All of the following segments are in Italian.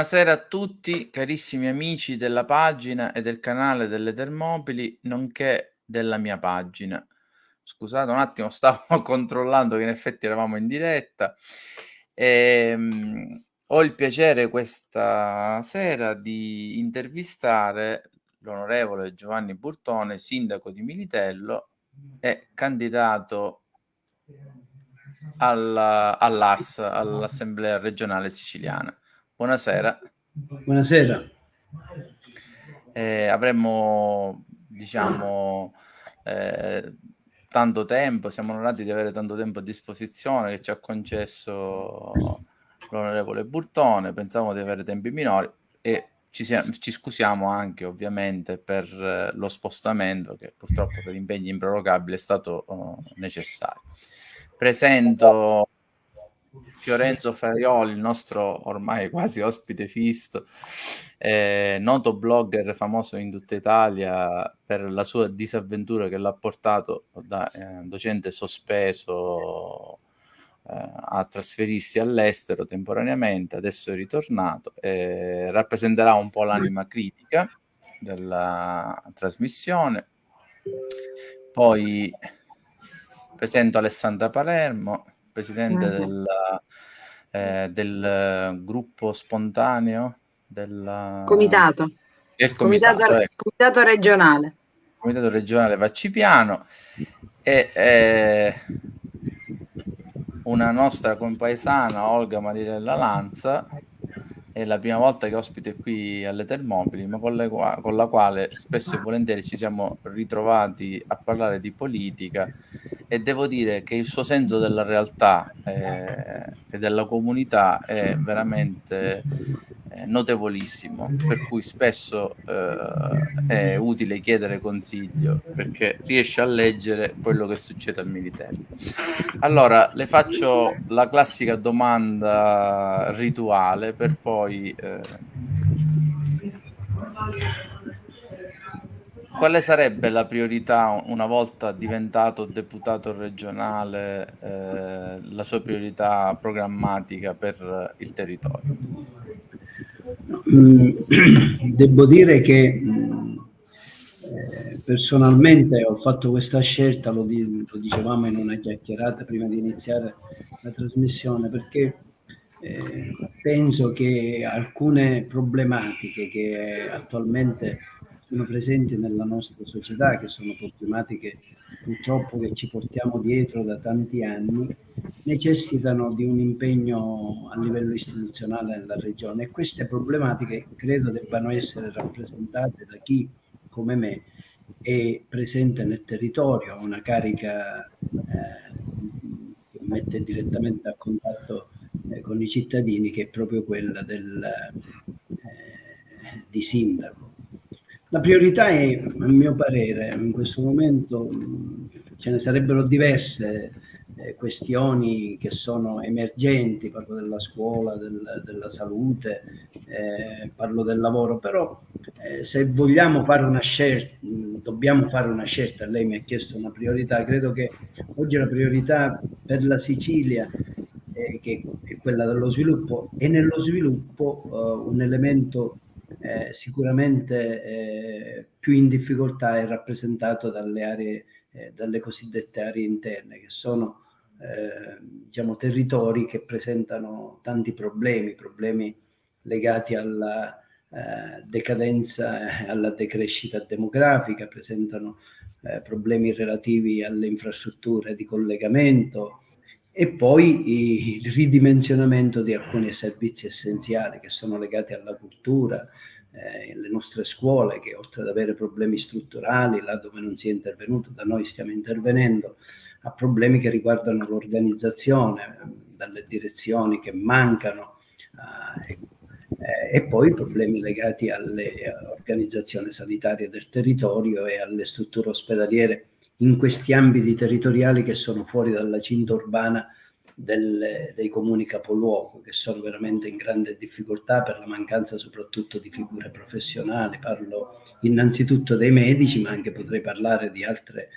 Buonasera a tutti, carissimi amici della pagina e del canale delle Termopili, nonché della mia pagina. Scusate un attimo, stavo controllando che in effetti eravamo in diretta. E, um, ho il piacere questa sera di intervistare l'onorevole Giovanni Burtone, sindaco di Militello e candidato alla, all'ARS, all'Assemblea regionale siciliana. Buonasera. Buonasera. Eh, avremmo, diciamo, eh, tanto tempo, siamo onorati di avere tanto tempo a disposizione che ci ha concesso l'onorevole Burtone, pensavamo di avere tempi minori e ci, siamo, ci scusiamo anche ovviamente per eh, lo spostamento che purtroppo per impegni improrogabili è stato uh, necessario. Presento Fiorenzo Farioli, il nostro ormai quasi ospite fisto, eh, noto blogger famoso in tutta Italia per la sua disavventura che l'ha portato da eh, docente sospeso eh, a trasferirsi all'estero temporaneamente, adesso è ritornato, eh, rappresenterà un po' l'anima critica della trasmissione. Poi presento Alessandra Palermo, presidente del, eh, del, gruppo spontaneo del comitato, il comitato, comitato, ecco. comitato regionale. Comitato regionale Vaccipiano. E eh, una nostra compaesana Olga Marilella Lanza è la prima volta che ospite qui alle Termopili, ma con, le, con, la quale spesso e volentieri ci siamo ritrovati a parlare di politica e devo dire che il suo senso della realtà eh, e della comunità è veramente notevolissimo, per cui spesso eh, è utile chiedere consiglio perché riesce a leggere quello che succede al militare. Allora, le faccio la classica domanda rituale per poi... Eh, quale sarebbe la priorità una volta diventato deputato regionale, eh, la sua priorità programmatica per il territorio? Mm, devo dire che mm, eh, personalmente ho fatto questa scelta, lo, dicevamo in una chiacchierata prima di iniziare la trasmissione, perché eh, penso che alcune problematiche che attualmente sono presenti nella nostra società, che sono problematiche purtroppo che ci portiamo dietro da tanti anni, necessitano di un impegno a livello istituzionale nella regione e queste problematiche credo debbano essere rappresentate da chi come me è presente nel territorio, ha una carica eh, che mette direttamente a contatto eh, con i cittadini che è proprio quella del, eh, di sindaco. La priorità è, a mio parere, in questo momento ce ne sarebbero diverse eh, questioni che sono emergenti, parlo della scuola, del, della salute, eh, parlo del lavoro, però eh, se vogliamo fare una scelta, dobbiamo fare una scelta, lei mi ha chiesto una priorità, credo che oggi la priorità per la Sicilia eh, che è quella dello sviluppo e nello sviluppo uh, un elemento eh, sicuramente eh, più in difficoltà è rappresentato dalle aree, eh, dalle cosiddette aree interne, che sono eh, diciamo, territori che presentano tanti problemi, problemi legati alla eh, decadenza e alla decrescita demografica, presentano eh, problemi relativi alle infrastrutture di collegamento, e poi il ridimensionamento di alcuni servizi essenziali che sono legati alla cultura, eh, le nostre scuole che oltre ad avere problemi strutturali, là dove non si è intervenuto, da noi stiamo intervenendo, a problemi che riguardano l'organizzazione, dalle direzioni che mancano eh, e poi problemi legati alle organizzazioni sanitarie del territorio e alle strutture ospedaliere in questi ambiti territoriali che sono fuori dalla cinta urbana del, dei comuni capoluogo, che sono veramente in grande difficoltà per la mancanza soprattutto di figure professionali. Parlo innanzitutto dei medici, ma anche potrei parlare di altre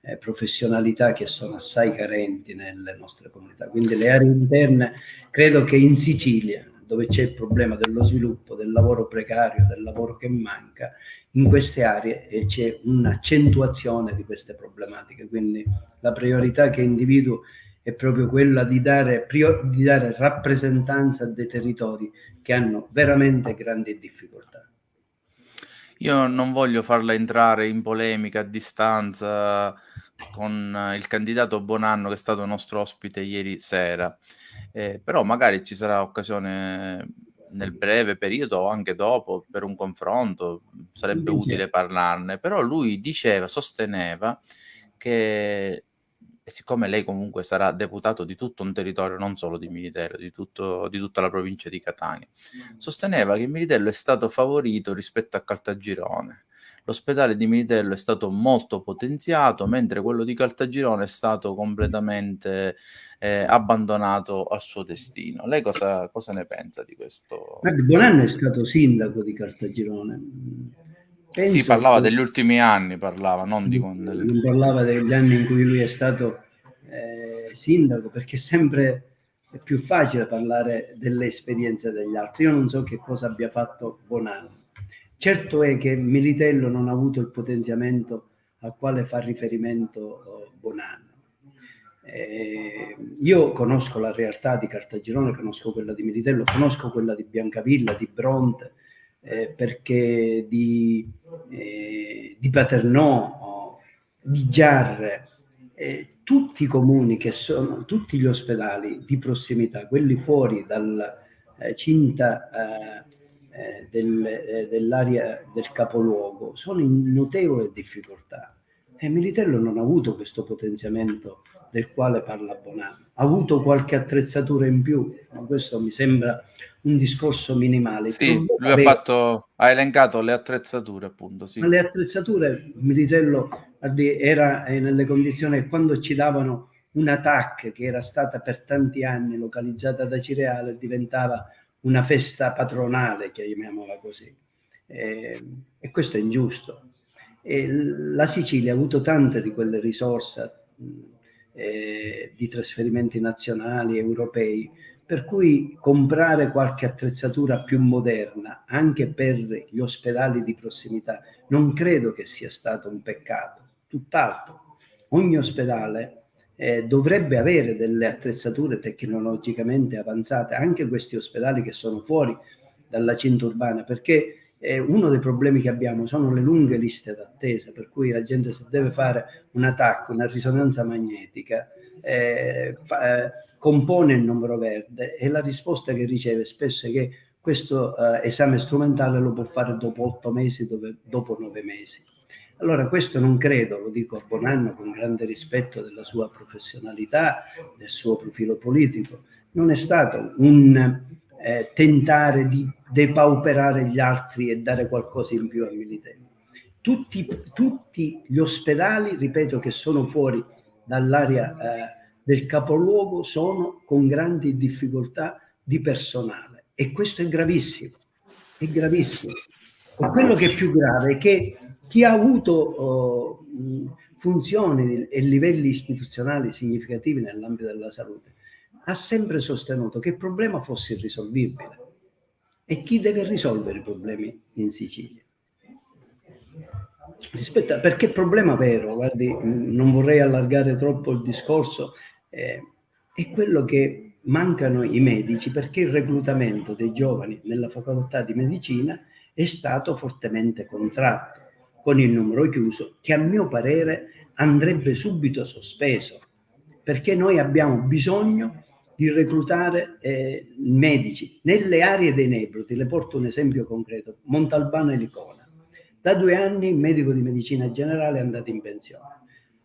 eh, professionalità che sono assai carenti nelle nostre comunità. Quindi le aree interne, credo che in Sicilia dove c'è il problema dello sviluppo, del lavoro precario, del lavoro che manca, in queste aree c'è un'accentuazione di queste problematiche. Quindi la priorità che individuo è proprio quella di dare, di dare rappresentanza a dei territori che hanno veramente grandi difficoltà. Io non voglio farla entrare in polemica a distanza con il candidato Bonanno che è stato nostro ospite ieri sera, eh, però magari ci sarà occasione nel breve periodo o anche dopo per un confronto, sarebbe utile parlarne, però lui diceva, sosteneva che siccome lei comunque sarà deputato di tutto un territorio, non solo di Militello, di, tutto, di tutta la provincia di Catania, sosteneva che Militello è stato favorito rispetto a Caltagirone. L'ospedale di Militello è stato molto potenziato, mentre quello di Caltagirone è stato completamente eh, abbandonato al suo destino. Lei cosa, cosa ne pensa di questo? Bonanno è stato sindaco di Caltagirone. Penso sì, parlava degli ultimi anni, parlava, non di con delle... parlava degli anni in cui lui è stato eh, sindaco, perché sempre è più facile parlare delle esperienze degli altri. Io non so che cosa abbia fatto Bonanno. Certo è che Militello non ha avuto il potenziamento al quale fa riferimento oh, Bonanno. Eh, io conosco la realtà di Cartagirone, conosco quella di Militello, conosco quella di Biancavilla, di Bronte, eh, perché di, eh, di Paternò, di Giarre, eh, tutti i comuni che sono, tutti gli ospedali di prossimità, quelli fuori dalla eh, cinta eh, eh, del, dell'area del capoluogo, sono in notevole difficoltà. E Militello non ha avuto questo potenziamento del quale parla Bonanno. Ha avuto qualche attrezzatura in più, ma questo mi sembra un discorso minimale. Sì, lui ha, fatto, ha elencato le attrezzature, appunto. Sì. Ma le attrezzature, Militello era nelle condizioni che quando ci davano una TAC che era stata per tanti anni localizzata da Cireale diventava una festa patronale, chiamiamola così. E, e questo è ingiusto. E la Sicilia ha avuto tante di quelle risorse eh, di trasferimenti nazionali, europei, per cui comprare qualche attrezzatura più moderna anche per gli ospedali di prossimità non credo che sia stato un peccato, tutt'altro. Ogni ospedale eh, dovrebbe avere delle attrezzature tecnologicamente avanzate, anche questi ospedali che sono fuori dalla cinta urbana, perché eh, uno dei problemi che abbiamo sono le lunghe liste d'attesa, per cui la gente se deve fare un attacco, una risonanza magnetica, eh, fa, eh, compone il numero verde e la risposta che riceve spesso è che questo eh, esame strumentale lo può fare dopo otto mesi, dove, dopo nove mesi. Allora questo non credo, lo dico a Bonanno con grande rispetto della sua professionalità, del suo profilo politico, non è stato un eh, tentare di depauperare gli altri e dare qualcosa in più ai militari. Tutti, tutti gli ospedali, ripeto, che sono fuori dall'area eh, del capoluogo sono con grandi difficoltà di personale e questo è gravissimo, è gravissimo. E quello che è più grave è che chi ha avuto oh, funzioni e livelli istituzionali significativi nell'ambito della salute ha sempre sostenuto che il problema fosse irrisolvibile. E chi deve risolvere i problemi in Sicilia? Rispetto a, perché il problema vero, guardi, non vorrei allargare troppo il discorso, eh, è quello che mancano i medici perché il reclutamento dei giovani nella facoltà di medicina è stato fortemente contratto con il numero chiuso che a mio parere andrebbe subito sospeso perché noi abbiamo bisogno di reclutare eh, medici nelle aree dei Nebroti. Le porto un esempio concreto, Montalbano e Licona. Da due anni il medico di medicina generale è andato in pensione.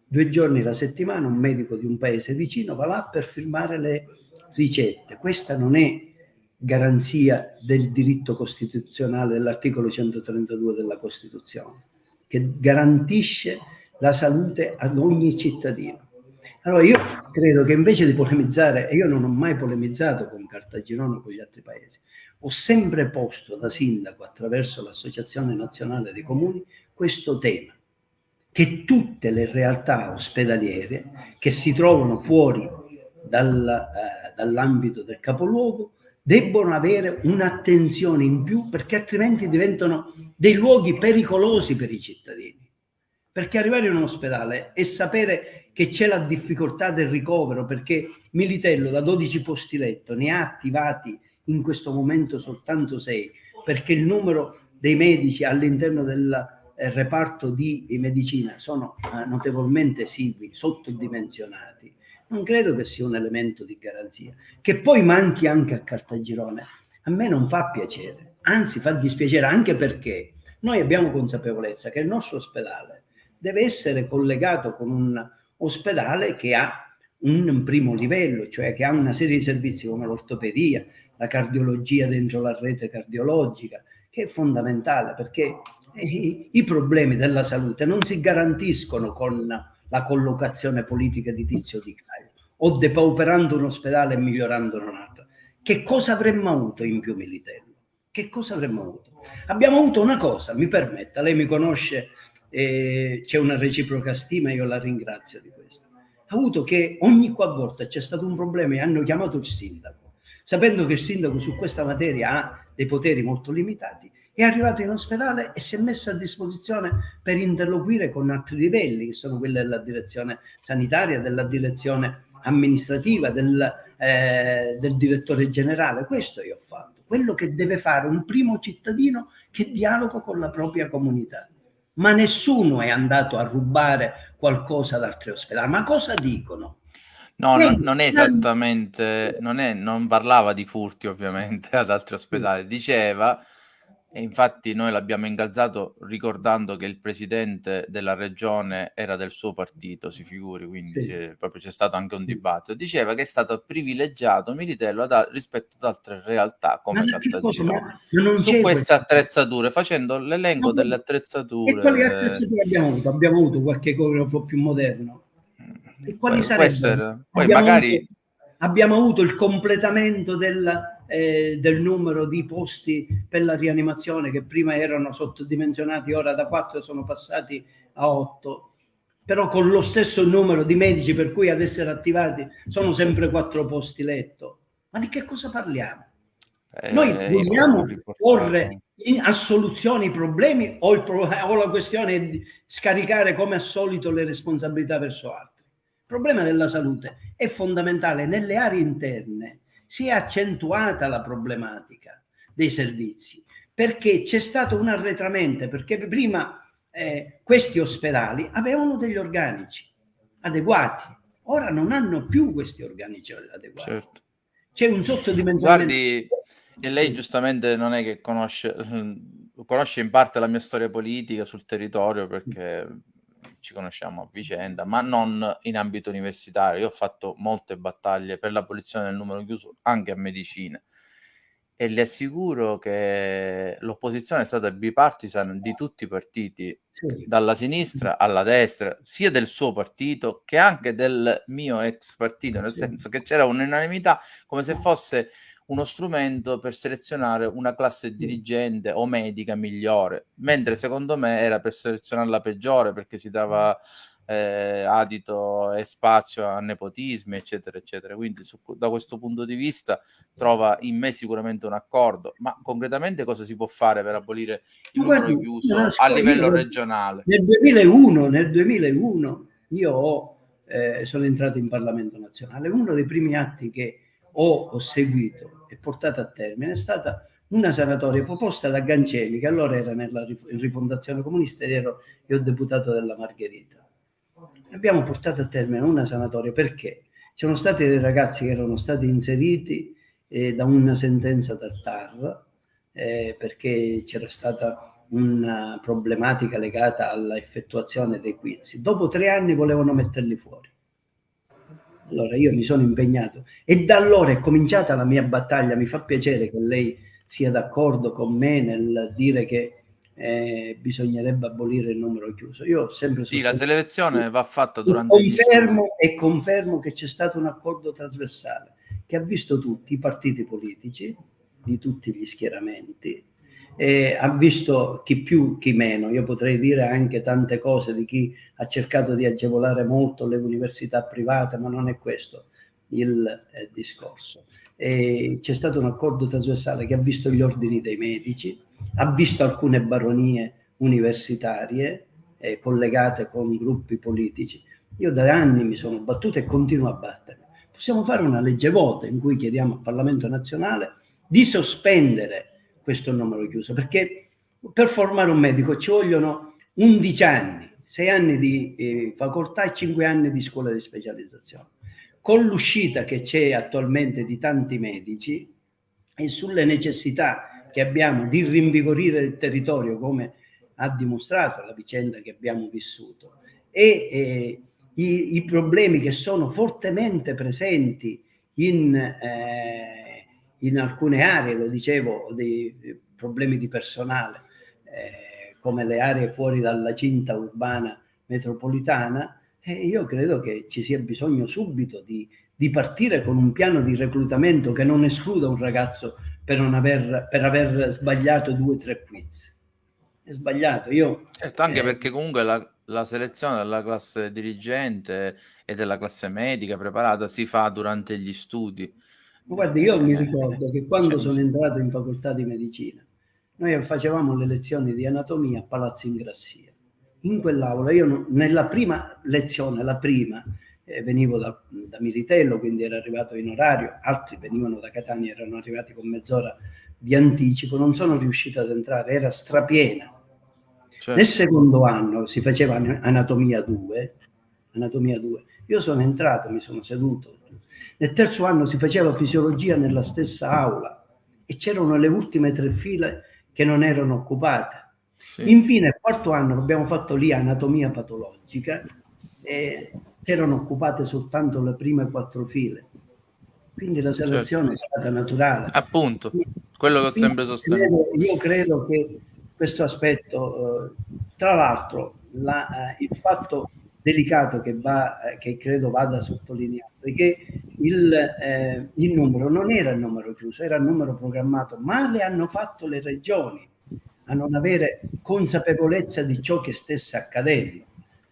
Due giorni la settimana un medico di un paese vicino va là per firmare le ricette. Questa non è garanzia del diritto costituzionale dell'articolo 132 della Costituzione, che garantisce la salute ad ogni cittadino. Allora io credo che invece di polemizzare, e io non ho mai polemizzato con Cartagirone o con gli altri paesi, ho sempre posto da sindaco attraverso l'Associazione Nazionale dei Comuni questo tema, che tutte le realtà ospedaliere che si trovano fuori dal, eh, dall'ambito del capoluogo debbono avere un'attenzione in più perché altrimenti diventano dei luoghi pericolosi per i cittadini. Perché arrivare in un ospedale e sapere che c'è la difficoltà del ricovero perché Militello da 12 posti letto ne ha attivati in questo momento soltanto 6 perché il numero dei medici all'interno del eh, reparto di medicina sono eh, notevolmente esigui, sottodimensionati, non credo che sia un elemento di garanzia. Che poi manchi anche a Cartagirone, a me non fa piacere, anzi fa dispiacere anche perché noi abbiamo consapevolezza che il nostro ospedale deve essere collegato con un ospedale che ha un primo livello, cioè che ha una serie di servizi come l'ortopedia, la cardiologia dentro la rete cardiologica, che è fondamentale perché i, i problemi della salute non si garantiscono con la collocazione politica di Tizio di Caio o depauperando un ospedale e migliorando un altro. Che cosa avremmo avuto in più Militello? Che cosa avremmo avuto? Abbiamo avuto una cosa, mi permetta, lei mi conosce, eh, c'è una reciproca stima, io la ringrazio di questo. Ha avuto che ogni qualvolta c'è stato un problema e hanno chiamato il sindaco, sapendo che il sindaco su questa materia ha dei poteri molto limitati, è arrivato in ospedale e si è messo a disposizione per interloquire con altri livelli, che sono quelli della direzione sanitaria, della direzione amministrativa, del, eh, del direttore generale. Questo io ho fatto, quello che deve fare un primo cittadino che dialoga con la propria comunità. Ma nessuno è andato a rubare qualcosa ad altri ospedali. Ma cosa dicono? No, no, non è esattamente, non, è, non parlava di furti ovviamente ad altri ospedali, diceva e infatti noi l'abbiamo incalzato ricordando che il presidente della regione era del suo partito, si figuri, quindi sì. eh, proprio c'è stato anche un dibattito. Diceva che è stato privilegiato Militello ad, rispetto ad altre realtà come Caltagirone su queste attrezzature, facendo l'elenco delle attrezzature. E quali attrezzature abbiamo avuto? Abbiamo avuto qualche coreografo più moderno? E quali sarebbero? Poi magari... Avuto, abbiamo avuto il completamento del eh, del numero di posti per la rianimazione che prima erano sottodimensionati, ora da 4 sono passati a 8, però con lo stesso numero di medici per cui ad essere attivati sono sempre 4 posti letto. Ma di che cosa parliamo? Eh, Noi vogliamo porre a soluzione i problemi o, il pro o la questione è di scaricare come al solito le responsabilità verso altri. Il problema della salute è fondamentale nelle aree interne si è accentuata la problematica dei servizi perché c'è stato un arretramento, perché prima eh, questi ospedali avevano degli organici adeguati, ora non hanno più questi organici adeguati. Certo. C'è un sottodimensionamento. Guardi, e lei giustamente non è che conosce, conosce in parte la mia storia politica sul territorio perché ci conosciamo a vicenda, ma non in ambito universitario. Io ho fatto molte battaglie per l'abolizione del numero chiuso anche a medicina e le assicuro che l'opposizione è stata bipartisan di tutti i partiti, sì. dalla sinistra alla destra, sia del suo partito che anche del mio ex partito, nel senso che c'era un'unanimità come se fosse uno strumento per selezionare una classe dirigente o medica migliore, mentre secondo me era per selezionare la peggiore perché si dava eh, adito e spazio a nepotismi, eccetera, eccetera. Quindi su, da questo punto di vista trova in me sicuramente un accordo, ma concretamente cosa si può fare per abolire il numero chiuso a livello regionale? Nel 2001, nel 2001 io ho, eh, sono entrato in Parlamento nazionale, uno dei primi atti che ho, ho seguito e portato a termine è stata una sanatoria proposta da Gancelli, che allora era nella rifondazione comunista ed ero io deputato della Margherita. Abbiamo portato a termine una sanatoria perché c'erano stati dei ragazzi che erano stati inseriti eh, da una sentenza dal TAR eh, perché c'era stata una problematica legata all'effettuazione dei quiz. Dopo tre anni volevano metterli fuori. Allora io mi sono impegnato e da allora è cominciata la mia battaglia. Mi fa piacere che lei sia d'accordo con me nel dire che eh, bisognerebbe abolire il numero chiuso. Io ho sempre Sì, la selezione va fatta durante confermo e confermo che c'è stato un accordo trasversale che ha visto tutti i partiti politici di tutti gli schieramenti eh, ha visto chi più, chi meno. Io potrei dire anche tante cose di chi ha cercato di agevolare molto le università private, ma non è questo. il eh, discorso. c'è stato un accordo trasversale che ha visto gli ordini dei medici, ha visto alcune baronie universitarie eh, collegate con gruppi politici. Io da anni mi sono battuto e continuo a battermi. Possiamo fare una legge voto in cui chiediamo al Parlamento nazionale di sospendere questo numero chiuso, perché per formare un medico ci vogliono 11 anni, 6 anni di eh, facoltà e 5 anni di scuola di specializzazione. Con l'uscita che c'è attualmente di tanti medici e sulle necessità che abbiamo di rinvigorire il territorio come ha dimostrato la vicenda che abbiamo vissuto e eh, i, i, problemi che sono fortemente presenti in, eh, in alcune aree, lo dicevo, dei problemi di personale, eh, come le aree fuori dalla cinta urbana metropolitana, eh, io credo che ci sia bisogno subito di, di, partire con un piano di reclutamento che non escluda un ragazzo per, aver, per aver sbagliato due o tre quiz è sbagliato. Io, certo, anche eh, perché comunque la, la, selezione della classe dirigente e della classe medica preparata si fa durante gli studi. Guardi, io mi ricordo che quando sono entrato in facoltà di medicina, noi facevamo le lezioni di anatomia a Palazzo Ingrassia. In quell'aula, io nella prima lezione, la prima, eh, venivo da, da Militello, quindi ero arrivato in orario, altri venivano da Catania, erano arrivati con mezz'ora di anticipo, non sono riuscito ad entrare, era strapiena Certo. Nel secondo anno si faceva anatomia 2, anatomia 2. Io sono entrato, mi sono seduto. Nel terzo anno si faceva fisiologia nella stessa aula e c'erano le ultime tre file che non erano occupate. Sì. Infine, il quarto anno abbiamo fatto lì anatomia patologica e erano occupate soltanto le prime quattro file. Quindi la selezione certo. è stata naturale. Appunto, quello che ho sempre sostenuto. Io credo che questo aspetto. Eh, tra l'altro, la, eh, il fatto delicato che, va, eh, che credo vada sottolineato è che il, eh, il, numero non era il numero chiuso, era il numero programmato, ma le hanno fatto le regioni a non avere consapevolezza di ciò che stesse accadendo,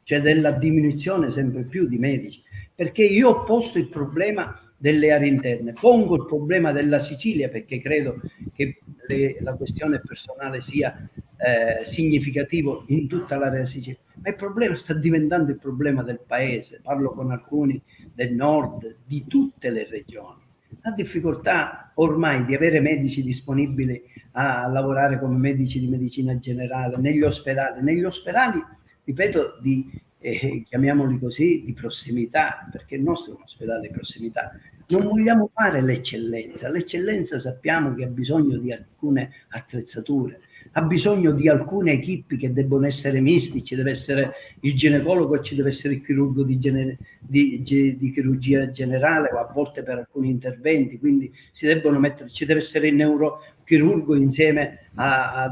cioè della diminuzione sempre più di medici. Perché io ho posto il problema delle aree interne. Pongo il problema della Sicilia perché credo che le, la questione personale sia eh, significativo in tutta l'area Sicilia, ma il problema sta diventando il problema del paese. Parlo con alcuni del nord, di tutte le regioni. La difficoltà ormai di avere medici disponibili a lavorare come medici di medicina generale negli ospedali. Negli ospedali, ripeto, di eh, chiamiamoli così, di prossimità, perché il nostro è un ospedale di prossimità, non vogliamo fare l'eccellenza. L'eccellenza sappiamo che ha bisogno di alcune attrezzature, ha bisogno di alcune equipi che debbono essere misti, ci deve essere il ginecologo, ci deve essere il chirurgo di, gener di, di chirurgia generale o a volte per alcuni interventi, quindi si debbono mettere, ci deve essere il neurochirurgo insieme a, a,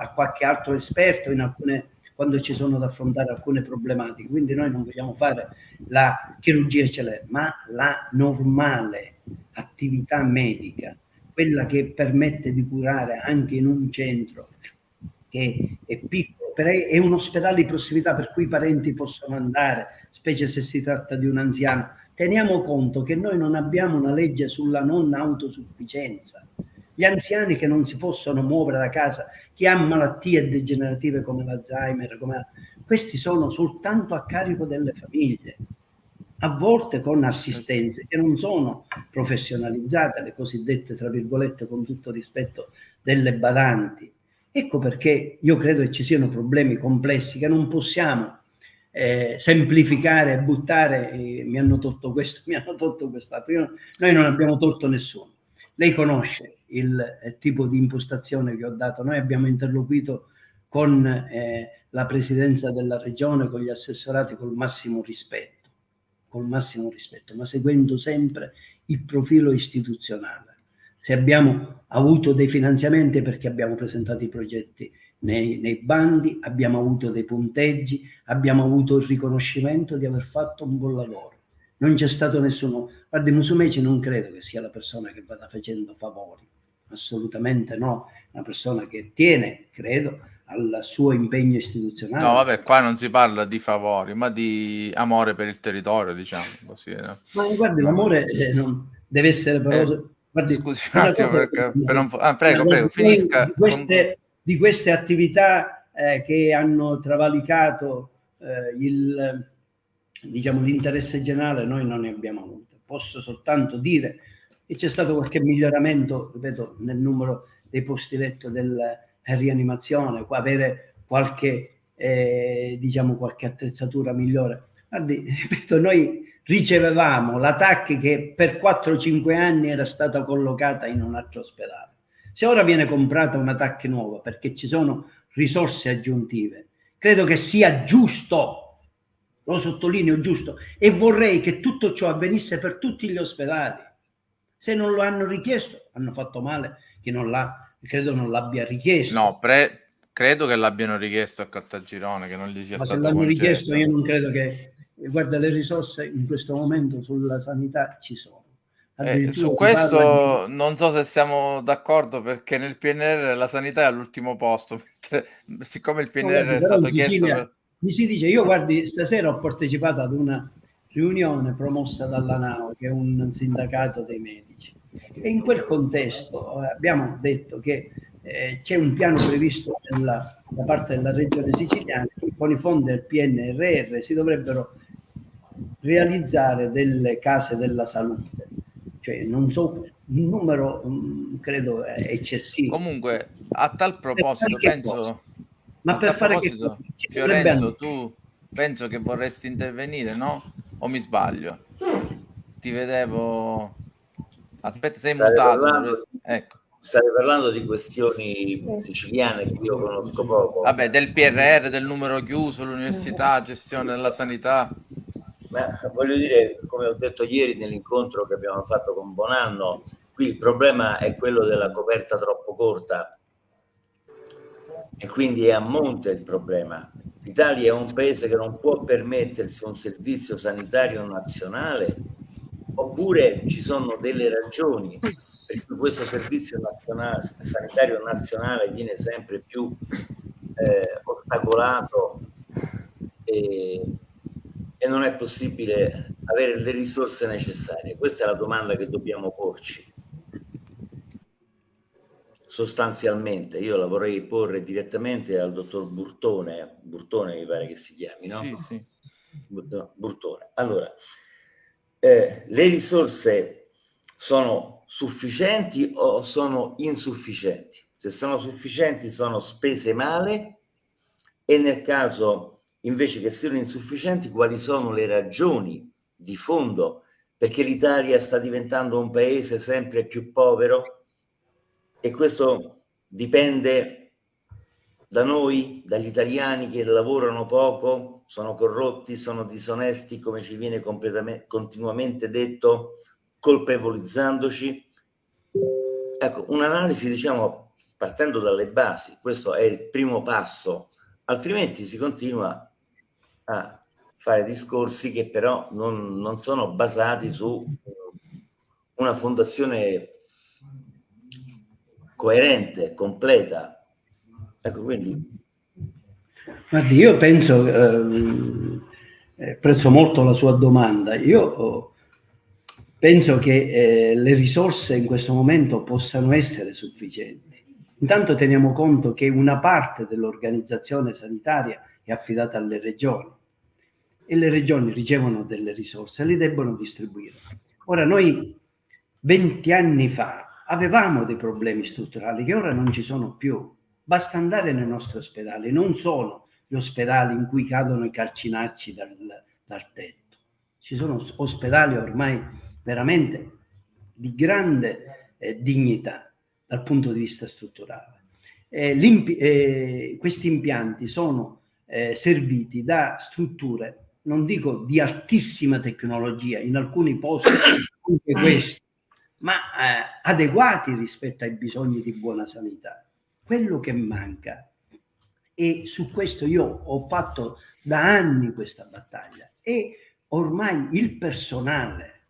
a qualche altro esperto in alcune quando ci sono da affrontare alcune problematiche. Quindi noi non vogliamo fare la chirurgia eccellente, ma la normale attività medica, quella che permette di curare anche in un centro che è piccolo, è un ospedale di prossimità per cui i parenti possono andare, specie se si tratta di un anziano. Teniamo conto che noi non abbiamo una legge sulla non autosufficienza. Gli anziani che non si possono muovere da casa chi ha malattie degenerative come l'Alzheimer, come... questi sono soltanto a carico delle famiglie, a volte con assistenze che non sono professionalizzate, le cosiddette, tra virgolette, con tutto rispetto, delle badanti. Ecco perché io credo che ci siano problemi complessi che non possiamo eh, semplificare buttare, eh, mi hanno tolto questo, mi hanno tolto quest'altro. Noi non abbiamo tolto nessuno. Lei conosce il eh, tipo di impostazione che ho dato. Noi abbiamo interloquito con eh, la presidenza della regione, con gli assessorati col massimo rispetto, col massimo rispetto, ma seguendo sempre il profilo istituzionale. Se abbiamo avuto dei finanziamenti perché abbiamo presentato i progetti nei, nei, bandi, abbiamo avuto dei punteggi, abbiamo avuto il riconoscimento di aver fatto un buon lavoro. Non c'è stato nessuno. Guardi, Musumeci non credo che sia la persona che vada facendo favori assolutamente no, una persona che tiene, credo, al suo impegno istituzionale. No, vabbè, qua non si parla di favori, ma di amore per il territorio, diciamo così. No? Ma guardi, l'amore eh, deve essere però... Eh, guardi, scusi un attimo, perché, per non... ah, prego, prego, finisca. Di queste, di queste attività eh, che hanno travalicato eh, il, diciamo, l'interesse generale, noi non ne abbiamo avuto. Posso soltanto dire che c'è stato qualche miglioramento, ripeto, nel numero dei posti letto del rianimazione, avere qualche, eh, diciamo, qualche attrezzatura migliore. Guardi, ripeto, noi ricevevamo la TAC che per 4-5 anni era stata collocata in un altro ospedale. Se ora viene comprata una TAC nuova perché ci sono risorse aggiuntive, credo che sia giusto, lo sottolineo giusto, e vorrei che tutto ciò avvenisse per tutti gli ospedali. Se non lo hanno richiesto, hanno fatto male che non l'ha credo non l'abbia richiesto. No, pre, credo che l'abbiano richiesto a Caltagirone, che non gli sia Ma stato se l'hanno concesso. richiesto io non credo che... Guarda, le risorse in questo momento sulla sanità ci sono. Eh, su questo di... non so se siamo d'accordo perché nel PNR la sanità è all'ultimo posto, siccome il PNR no, è stato chiesto... Per... Mi si dice, io guardi, stasera ho partecipato ad una riunione promossa dalla NAO, che è un sindacato dei medici e in quel contesto eh, abbiamo detto che eh, c'è un piano previsto nella, da parte della regione siciliana che con i fondi del PNRR si dovrebbero realizzare delle case della salute. Cioè, non so, un numero mh, mm, credo eccessivo. Comunque, a tal proposito, penso... Ma per fare che cosa? Fiorenzo, tu penso che vorresti intervenire, no? O mi sbaglio? Ti vedevo Aspetta, sei stai mutato. Parlando, ecco. Stai parlando di questioni siciliane che io conosco poco. Vabbè, del PRR, del numero chiuso, l'università, gestione della sanità. Ma voglio dire, come ho detto ieri nell'incontro che abbiamo fatto con Bonanno, qui il problema è quello della coperta troppo corta e quindi è a monte il problema. L'Italia è un paese che non può permettersi un servizio sanitario nazionale oppure ci sono delle ragioni per cui questo servizio nazionale, sanitario nazionale viene sempre più eh, ostacolato e, e non è possibile avere le risorse necessarie. Questa è la domanda che dobbiamo porci. Sostanzialmente, io la vorrei porre direttamente al dottor Burtone, Burtone mi pare che si chiami, no? Sì, sì. Burtone. Allora, eh, le risorse sono sufficienti o sono insufficienti? Se sono sufficienti sono spese male e nel caso invece che siano insufficienti quali sono le ragioni di fondo perché l'Italia sta diventando un paese sempre più povero e questo dipende da noi, dagli italiani che lavorano poco, sono corrotti, sono disonesti, come ci viene continuamente detto, colpevolizzandoci. Ecco, un'analisi, diciamo, partendo dalle basi, questo è il primo passo, altrimenti si continua a fare discorsi che però non, non sono basati su una fondazione coerente, completa, Ecco, quindi... Guardi, io penso, eh, prezzo molto la sua domanda, io oh, penso che eh, le risorse in questo momento possano essere sufficienti. Intanto teniamo conto che una parte dell'organizzazione sanitaria è affidata alle regioni e le regioni ricevono delle risorse e le debbono distribuire. Ora noi 20 anni fa avevamo dei problemi strutturali che ora non ci sono più Basta andare nei nostri ospedali, non sono gli ospedali in cui cadono i calcinacci dal, dal tetto. Ci sono ospedali ormai veramente di grande eh, dignità dal punto di vista strutturale. Eh, eh, questi impianti sono eh, serviti da strutture, non dico di altissima tecnologia, in alcuni posti anche questo, ma eh, adeguati rispetto ai bisogni di buona sanità quello che manca, e su questo io ho fatto da anni questa battaglia, è ormai il personale.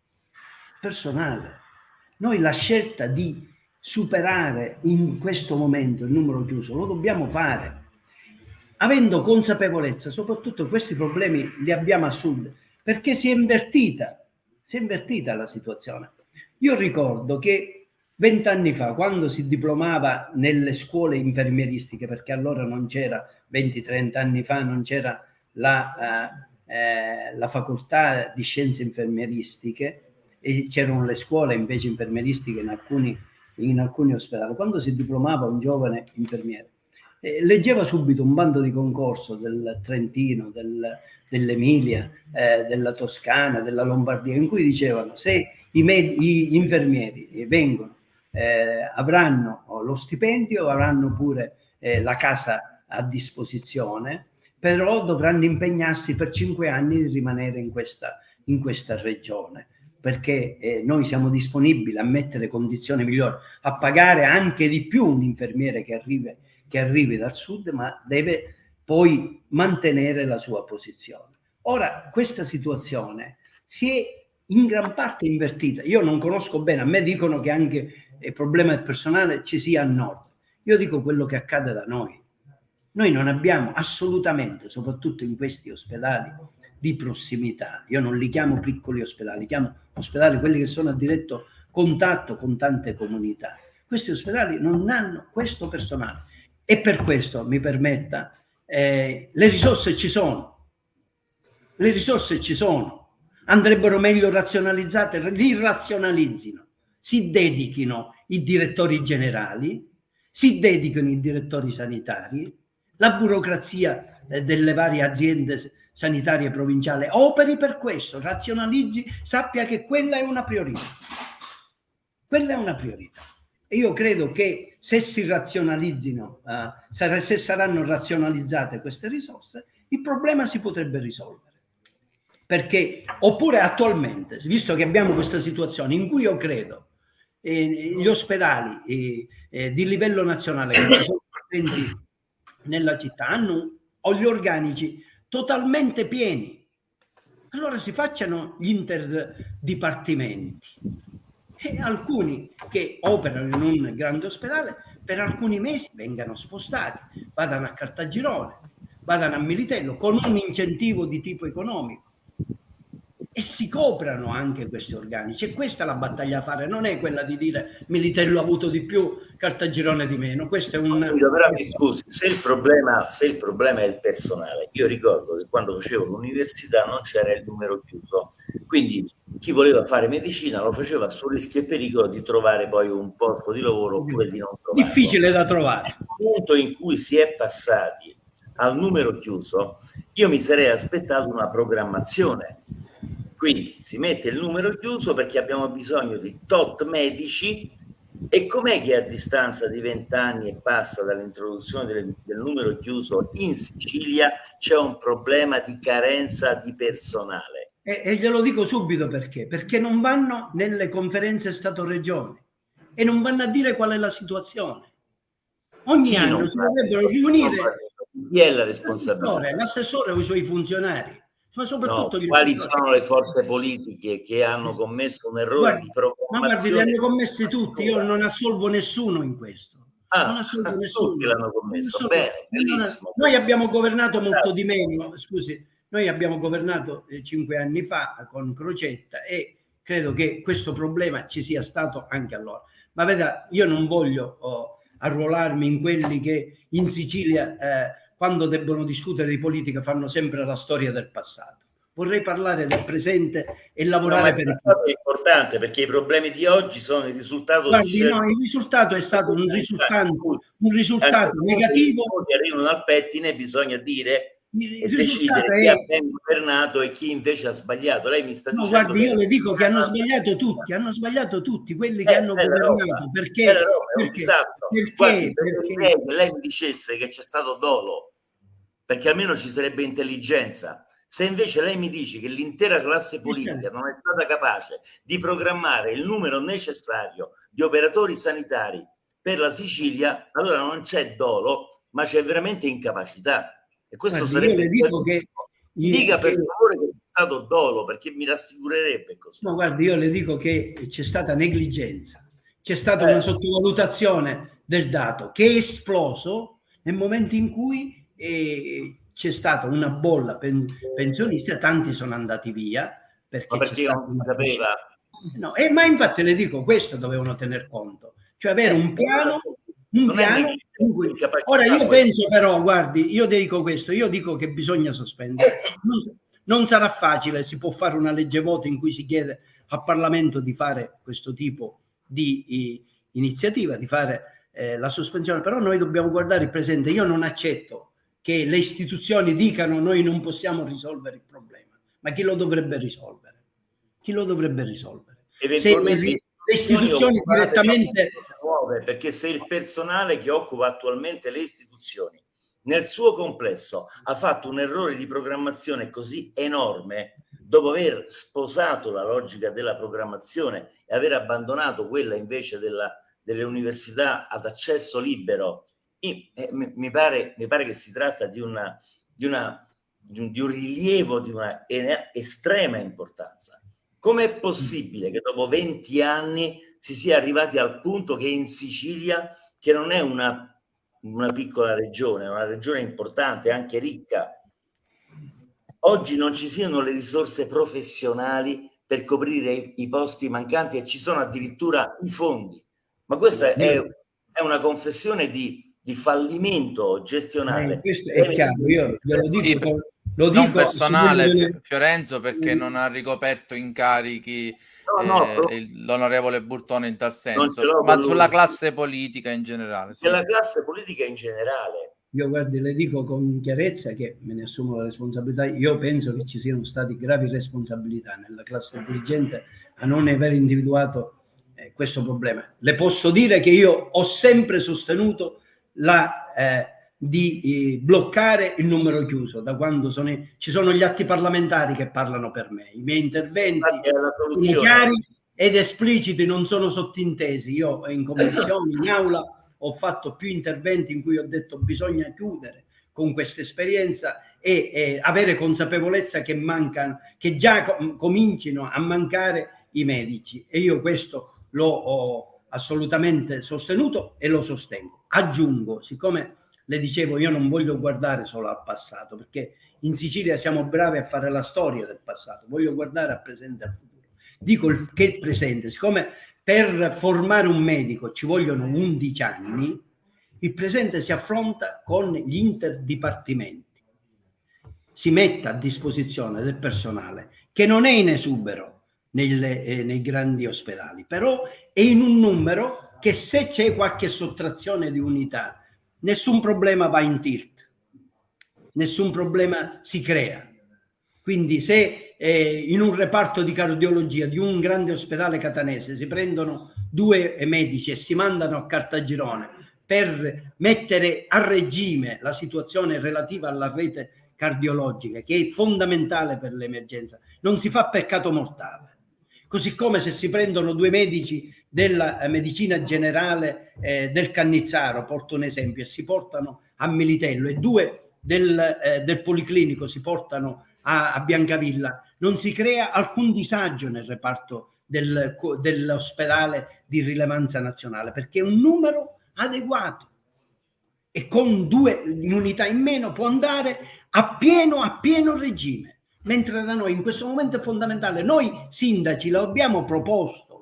Personale. Noi la scelta di superare in questo momento il numero chiuso lo dobbiamo fare. avendo consapevolezza, soprattutto questi problemi li abbiamo a sud, perché si è invertita, si è invertita la situazione. Io ricordo che vent'anni fa, quando si diplomava nelle scuole infermieristiche, perché allora non c'era, 20-30 anni fa, non c'era la, eh, eh, la facoltà di scienze infermieristiche, e c'erano le scuole invece infermieristiche in alcuni, in alcuni ospedali. Quando si diplomava un giovane infermiere, eh, leggeva subito un bando di concorso del Trentino, del, dell'Emilia, eh, della Toscana, della Lombardia, in cui dicevano se i, gli infermieri vengono, eh, avranno lo stipendio, avranno pure eh, la casa a disposizione, però dovranno impegnarsi per cinque anni di rimanere in questa, in questa regione perché eh, noi siamo disponibili a mettere condizioni migliori, a pagare anche di più un infermiere che arrivi, che arrivi dal sud, ma deve poi mantenere la sua posizione. Ora, questa situazione si è in gran parte invertita. Io non conosco bene, a me dicono che anche il problema del personale ci sia a nord. Io dico quello che accade da noi. Noi non abbiamo assolutamente, soprattutto in questi ospedali, di prossimità. Io non li chiamo piccoli ospedali, li chiamo ospedali quelli che sono a diretto contatto con tante comunità. Questi ospedali non hanno questo personale e per questo, mi permetta, eh, le risorse ci sono, le risorse ci sono, andrebbero meglio razionalizzate, li razionalizzino, si dedichino i direttori generali, si dedichino i direttori sanitari, la burocrazia eh, delle varie aziende sanitaria provinciale operi per questo, razionalizzi, sappia che quella è una priorità. Quella è una priorità. E io credo che se si razionalizzino, uh, se saranno razionalizzate queste risorse, il problema si potrebbe risolvere. Perché, oppure attualmente, visto che abbiamo questa situazione in cui io credo eh, gli ospedali eh, eh, di livello nazionale che sono presenti nella città hanno o gli organici totalmente pieni. Allora si facciano gli interdipartimenti e alcuni che operano in un grande ospedale per alcuni mesi vengano spostati, vadano a Cartagirone, vadano a Militello con un incentivo di tipo economico e si coprano anche questi organici. E questa è la battaglia da fare, non è quella di dire Militello ha avuto di più, Cartagirone di meno. Questo è un... Però mi scusi, se il, problema, se il problema è il personale, io ricordo che quando facevo l'università non c'era il numero chiuso, quindi chi voleva fare medicina lo faceva su rischio e pericolo di trovare poi un posto di lavoro oppure di non trovare. Difficile da trovare. Il punto in cui si è passati al numero chiuso, io mi sarei aspettato una programmazione quindi si mette il numero chiuso perché abbiamo bisogno di tot medici e com'è che a distanza di vent'anni e passa dall'introduzione del, del, numero chiuso in Sicilia c'è un problema di carenza di personale? E, e glielo dico subito perché. Perché non vanno nelle conferenze Stato-Regioni e non vanno a dire qual è la situazione. Ogni Chi anno si dovrebbero riunire chi è la responsabilità? L'assessore o i suoi funzionari ma soprattutto no, quali sono le forze politiche che hanno commesso un errore guarda, di programmazione? Ma guardi, li hanno commessi tutti, io non assolvo nessuno in questo. Ah, non assolvo nessuno. L'hanno commesso, bene, bellissimo. Noi abbiamo governato molto di meno, scusi, noi abbiamo governato eh, cinque anni fa con Crocetta e credo che questo problema ci sia stato anche allora. Ma veda, io non voglio oh, arruolarmi in quelli che in Sicilia... Eh, quando debbono discutere di politica fanno sempre la storia del passato. Vorrei parlare del presente e lavorare no, per il passato. È importante perché i problemi di oggi sono il risultato Guardi, di no, il risultato è stato un risultato, un risultato negativo. Che arrivano al pettine bisogna dire e decidere chi ha ben governato e chi invece ha sbagliato. Lei mi sta no, dicendo. Guardi, io le dico che hanno sbagliato tutti, hanno sbagliato tutti quelli che eh, hanno governato. Perché, perché, perché, Guardi, perché, perché lei mi dicesse che c'è stato dolo perché almeno ci sarebbe intelligenza. Se invece lei mi dice che l'intera classe politica non è stata capace di programmare il numero necessario di operatori sanitari per la Sicilia, allora non c'è dolo, ma c'è veramente incapacità. E questo Guardi, sarebbe... dico che... Dica per favore che è stato dolo, perché mi rassicurerebbe così. No, guardi, io le dico che c'è stata negligenza, c'è stata eh. una sottovalutazione del dato che è esploso nel momento in cui e c'è stata una bolla pen, pensionista, tanti sono andati via. Perché ma perché non si sapeva? No, eh, ma infatti le dico, questo dovevano tener conto, cioè avere un piano un piano cui... Ora io penso però, guardi, io dico questo, io dico che bisogna sospendere. Non, non, sarà facile, si può fare una legge voto in cui si chiede al Parlamento di fare questo tipo di, di iniziativa, di fare eh, la sospensione, però noi dobbiamo guardare il presente. Io non accetto che le istituzioni dicano noi non possiamo risolvere il problema, ma chi lo dovrebbe risolvere? Chi lo dovrebbe risolvere? Eventualmente Se le istituzioni direttamente nuove, perché se il personale che occupa attualmente le istituzioni nel suo complesso ha fatto un errore di programmazione così enorme, dopo aver sposato la logica della programmazione e aver abbandonato quella invece della, delle università ad accesso libero, eh, mi, pare, mi, pare, che si tratta di, una, di, una, di, un, di un rilievo di una estrema importanza. Com'è possibile che dopo 20 anni si sia arrivati al punto che in Sicilia, che non è una, una piccola regione, è una regione importante, anche ricca, oggi non ci siano le risorse professionali per coprire i, i posti mancanti e ci sono addirittura i fondi. Ma questa è, è una confessione di, di fallimento gestionale. Eh, questo è chiaro, io glielo dico sì, lo non dico, personale Fiorenzo perché mm. non ha ricoperto incarichi no, no, eh, l'onorevole Burtone in tal senso, ma sulla classe politica in generale. Sì. Della classe politica in generale. Io guardi, le dico con chiarezza che me ne assumo la responsabilità. Io penso che ci siano state gravi responsabilità nella classe dirigente a non aver individuato eh, questo problema. Le posso dire che io ho sempre sostenuto la eh, di eh, bloccare il numero chiuso da quando sono, ci sono gli atti parlamentari che parlano per me. I miei interventi sono chiari ed espliciti, non sono sottintesi. Io in commissione, in aula, ho fatto più interventi in cui ho detto bisogna chiudere con questa esperienza e, e avere consapevolezza che mancano, che già com comincino a mancare i medici. E io questo l'ho assolutamente sostenuto e lo sostengo. Aggiungo, siccome le dicevo io non voglio guardare solo al passato perché in Sicilia siamo bravi a fare la storia del passato, voglio guardare al presente e al futuro. Dico che il presente, siccome per formare un medico ci vogliono 11 anni, il presente si affronta con gli interdipartimenti. Si mette a disposizione del personale che non è in esubero nelle, eh, nei grandi ospedali, però è in un numero che se c'è qualche sottrazione di unità nessun problema va in tilt, nessun problema si crea. Quindi se eh, in un reparto di cardiologia di un grande ospedale catanese si prendono due medici e si mandano a Cartagirone per mettere a regime la situazione relativa alla rete cardiologica, che è fondamentale per l'emergenza, non si fa peccato mortale. Così come se si prendono due medici della eh, medicina generale eh, del Cannizzaro, porto un esempio, e si portano a Militello e due del, eh, del Policlinico si portano a, a, Biancavilla, non si crea alcun disagio nel reparto del, dell'ospedale di rilevanza nazionale perché è un numero adeguato. E con due unità in meno può andare a pieno, a pieno regime. Mentre da noi in questo momento è fondamentale, noi sindaci lo abbiamo proposto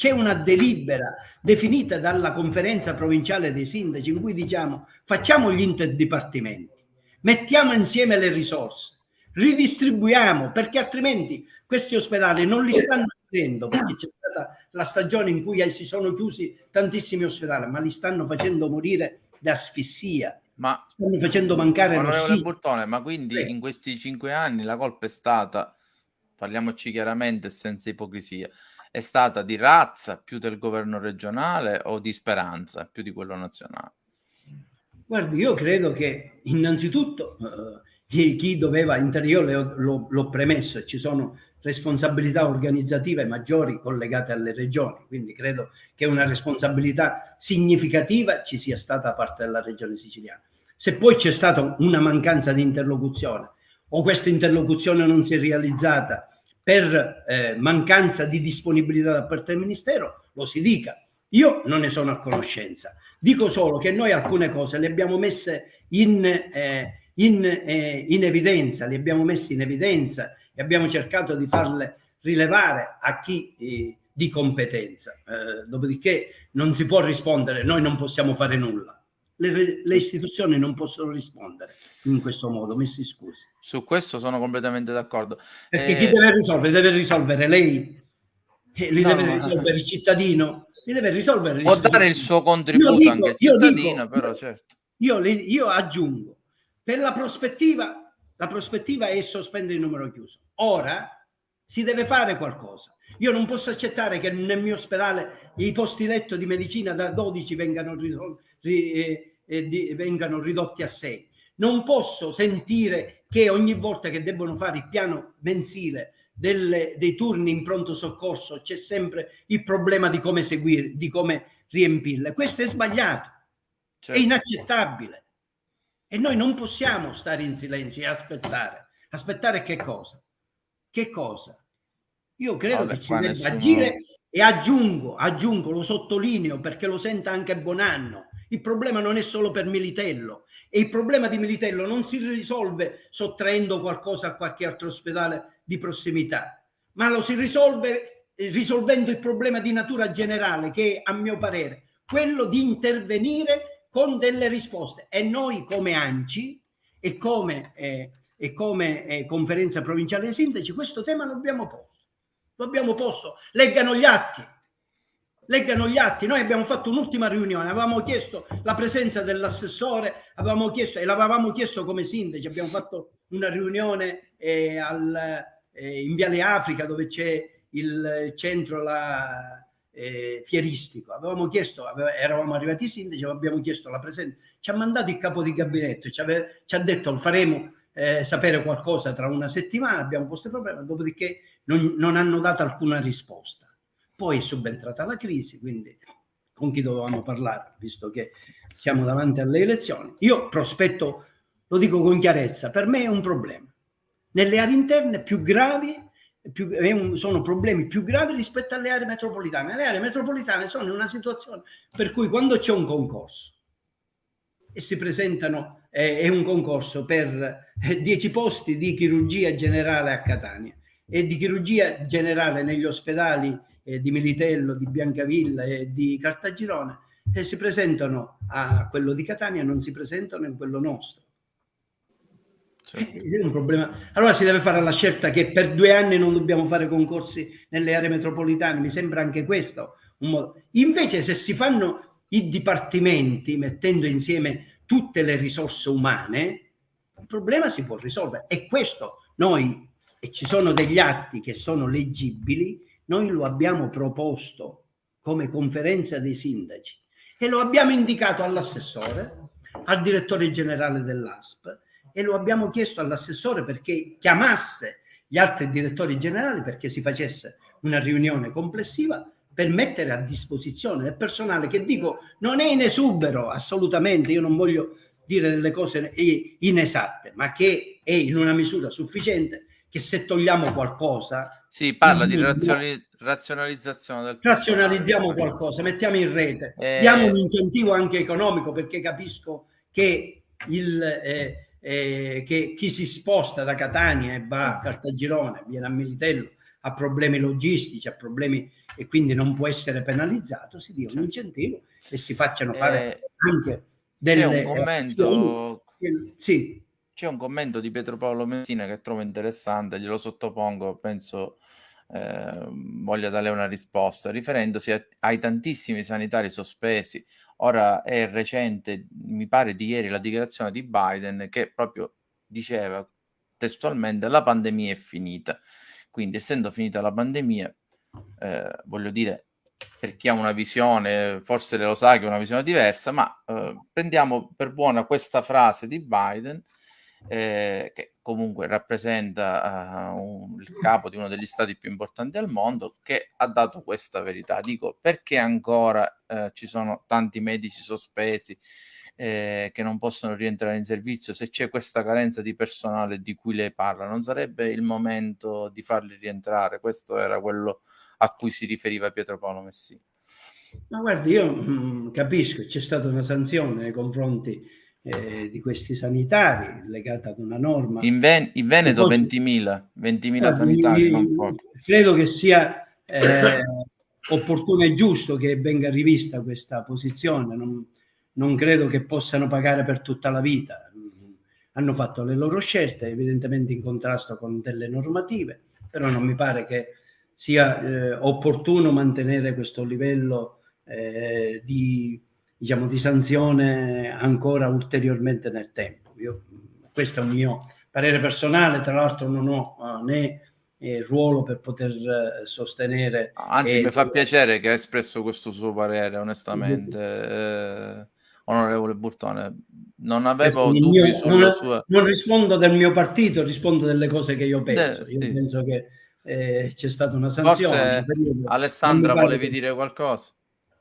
c'è una delibera definita dalla conferenza provinciale dei sindaci in cui diciamo facciamo gli interdipartimenti, mettiamo insieme le risorse, ridistribuiamo perché altrimenti questi ospedali non li stanno chiudendo perché c'è stata la stagione in cui si sono chiusi tantissimi ospedali, ma li stanno facendo morire da asfissia. Ma stanno facendo mancare onorevole Burtone, ma quindi sì. in questi cinque anni la colpa è stata, parliamoci chiaramente senza ipocrisia, è stata di razza più del governo regionale o di speranza più di quello nazionale? Guardi, io credo che innanzitutto eh, chi doveva intervenire, io l'ho premesso, ci sono responsabilità organizzative maggiori collegate alle regioni, quindi credo che una responsabilità significativa ci sia stata da parte della regione siciliana. Se poi c'è stata una mancanza di interlocuzione o questa interlocuzione non si è realizzata per eh, mancanza di disponibilità da parte del Ministero, lo si dica. Io non ne sono a conoscenza. Dico solo che noi alcune cose le abbiamo messe in, eh, in, eh, in evidenza, le abbiamo messe in evidenza e abbiamo cercato di farle rilevare a chi eh, di competenza. Eh, dopodiché non si può rispondere, noi non possiamo fare nulla. Le, le, istituzioni non possono rispondere in questo modo, messi scusi. Su questo sono completamente d'accordo. Perché eh... chi deve risolvere? Deve risolvere lei, eh, li no, deve risolvere il cittadino, li deve risolvere. Può dare il suo contributo dico, anche il cittadino, dico, però certo. Io, io aggiungo, per la prospettiva, la prospettiva è sospendere il numero chiuso. Ora si deve fare qualcosa. Io non posso accettare che nel mio ospedale i posti letto di medicina da 12 vengano, ri, eh, eh, di, vengano ridotti a 6. Non posso sentire che ogni volta che debbono fare il piano mensile delle, dei turni in pronto soccorso c'è sempre il problema di come seguire, di come riempirle. Questo è sbagliato, certo. è inaccettabile. E noi non possiamo stare in silenzio e aspettare. Aspettare che cosa? Che cosa? Io credo Vabbè, che ci debba nessuno... agire e aggiungo, aggiungo, lo sottolineo perché lo senta anche Bonanno. Il problema non è solo per Militello e il problema di Militello non si risolve sottraendo qualcosa a qualche altro ospedale di prossimità, ma lo si risolve eh, risolvendo il problema di natura generale che è, a mio parere, quello di intervenire con delle risposte. E noi come ANCI e come, eh, e come eh, conferenza provinciale dei sindaci questo tema lo abbiamo posto. Lo abbiamo posto. Leggano gli atti. Leggano gli atti. Noi abbiamo fatto un'ultima riunione, avevamo chiesto la presenza dell'assessore, avevamo chiesto e l'avevamo chiesto come sindaci, abbiamo fatto una riunione eh, al, eh, in Viale Africa dove c'è il centro la, eh, fieristico. Avevamo chiesto, aveva, eravamo arrivati i sindaci, abbiamo chiesto la presenza, ci ha mandato il capo di gabinetto, ci, ave, ci ha detto lo faremo eh, sapere qualcosa tra una settimana, abbiamo posto il problema, dopodiché non, non hanno dato alcuna risposta. Poi è subentrata la crisi, quindi con chi dovevamo parlare, visto che siamo davanti alle elezioni. Io prospetto, lo dico con chiarezza, per me è un problema. Nelle aree interne più gravi più, un, sono problemi più gravi rispetto alle aree metropolitane. Le aree metropolitane sono in una situazione per cui quando c'è un concorso e si presentano, eh, è un concorso per 10 eh, posti di chirurgia generale a Catania e di chirurgia generale negli ospedali eh, di Militello, di Biancavilla e di Cartagirone e si presentano a quello di Catania non si presentano in quello nostro. Certo. È un problema. Allora si deve fare la scelta che per due anni non dobbiamo fare concorsi nelle aree metropolitane, mi sembra anche questo un modo. Invece se si fanno i dipartimenti mettendo insieme tutte le risorse umane, il problema si può risolvere. E questo noi, e ci sono degli atti che sono leggibili, noi lo abbiamo proposto come conferenza dei sindaci e lo abbiamo indicato all'assessore, al direttore generale dell'ASP e lo abbiamo chiesto all'assessore perché chiamasse gli altri direttori generali perché si facesse una riunione complessiva per mettere a disposizione del personale che dico non è in esubero assolutamente, io non voglio dire delle cose inesatte, ma che è in una misura sufficiente che se togliamo qualcosa... Sì, parla di razionali razionalizzazione del Razionalizziamo qualcosa, mettiamo in rete, eh... diamo un incentivo anche economico perché capisco che il... Eh, eh, che chi si sposta da Catania e va a Cartagirone, viene a Militello, ha problemi logistici, ha problemi e quindi non può essere penalizzato, si dia un incentivo e si facciano fare eh, anche delle... C'è un commento... Sì. C'è un commento di Pietro Paolo Messina che trovo interessante, glielo sottopongo, penso eh, voglia dare una risposta, riferendosi a, ai tantissimi sanitari sospesi Ora è recente, mi pare di ieri, la dichiarazione di Biden che proprio diceva testualmente la pandemia è finita. Quindi essendo finita la pandemia, eh, voglio dire, per chi ha una visione, forse lo sa che è una visione diversa, ma eh, prendiamo per buona questa frase di Biden eh, che comunque rappresenta uh, un, il capo di uno degli stati più importanti al mondo, che ha dato questa verità. Dico, perché ancora uh, ci sono tanti medici sospesi eh, che non possono rientrare in servizio? Se c'è questa carenza di personale di cui lei parla, non sarebbe il momento di farli rientrare? Questo era quello a cui si riferiva Pietro Paolo Messina. Ma guardi, io mh, mm, capisco, c'è stata una sanzione nei confronti eh, di questi sanitari legata ad una norma. In, Ven- in Veneto 20.000, 20.000 eh, sanitari, non poco. Credo che sia eh, opportuno e giusto che venga rivista questa posizione, non, non credo che possano pagare per tutta la vita. Hanno fatto le loro scelte, evidentemente in contrasto con delle normative, però non mi pare che sia eh, opportuno mantenere questo livello eh, di, diciamo, di sanzione ancora ulteriormente nel tempo. Io, questo è un mio parere personale, tra l'altro non ho uh, né eh, ruolo per poter eh, sostenere. Anzi, eh, mi fa piacere che ha espresso questo suo parere, onestamente. Eh, onorevole Burtone, non avevo dubbi mio, sulla non, sua... Non rispondo del mio partito, rispondo delle cose che io penso. De, io sì. penso che eh, c'è stata una sanzione. Forse, Alessandra, volevi che... dire qualcosa?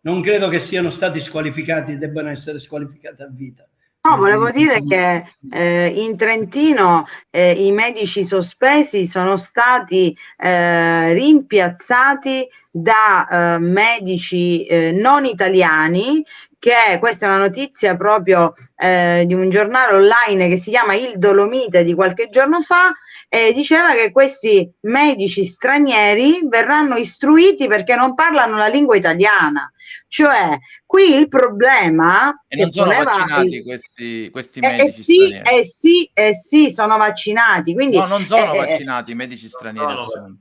Non credo che siano stati squalificati, debbano essere squalificati a vita. No, volevo dire che eh, in Trentino eh, i medici sospesi sono stati eh, rimpiazzati da eh, medici eh, non italiani che questa è una notizia proprio eh, di un giornale online che si chiama Il Dolomite di qualche giorno fa e diceva che questi medici stranieri verranno istruiti perché non parlano la lingua italiana. Cioè, qui il problema... E non sono vaccinati il... questi, questi medici eh, sì, eh sì, eh sì, sono vaccinati. Quindi, no, non sono eh, eh vaccinati i medici stranieri. No, no,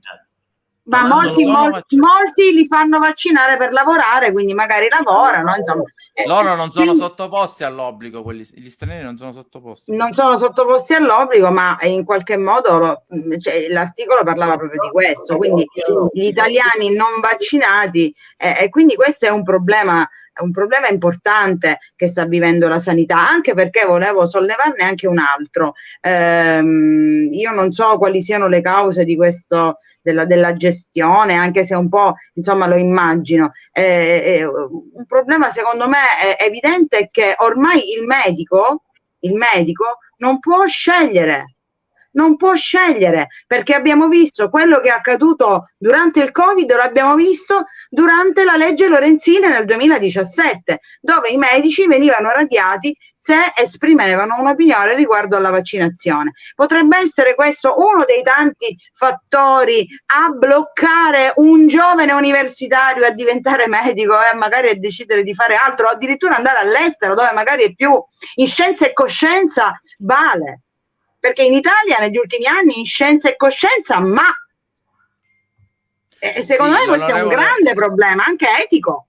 ma molti, molti, molti, li fanno vaccinare per lavorare, quindi magari lavorano. Insomma. Eh, Loro non sono quindi, sottoposti all'obbligo, quelli, gli stranieri non sono sottoposti. Non sono sottoposti all'obbligo, ma in qualche modo cioè, l'articolo parlava proprio di questo, quindi gli italiani non vaccinati, eh, e quindi questo è un problema un problema importante che sta vivendo la sanità, anche perché volevo sollevarne anche un altro. Ehm, io non so quali siano le cause di questo, della, della gestione, anche se un po' insomma lo immagino. Eh, eh, un problema secondo me è evidente che ormai il medico, il medico non può scegliere non può scegliere perché abbiamo visto quello che è accaduto durante il Covid, l'abbiamo visto durante la legge Lorenzini nel 2017, dove i medici venivano radiati se esprimevano un'opinione riguardo alla vaccinazione. Potrebbe essere questo uno dei tanti fattori a bloccare un giovane universitario a diventare medico e magari a decidere di fare altro, o addirittura andare all'estero dove magari è più in scienza e coscienza vale perché in Italia negli ultimi anni in scienza e coscienza, ma eh, secondo sì, me questo è un grande problema, anche etico.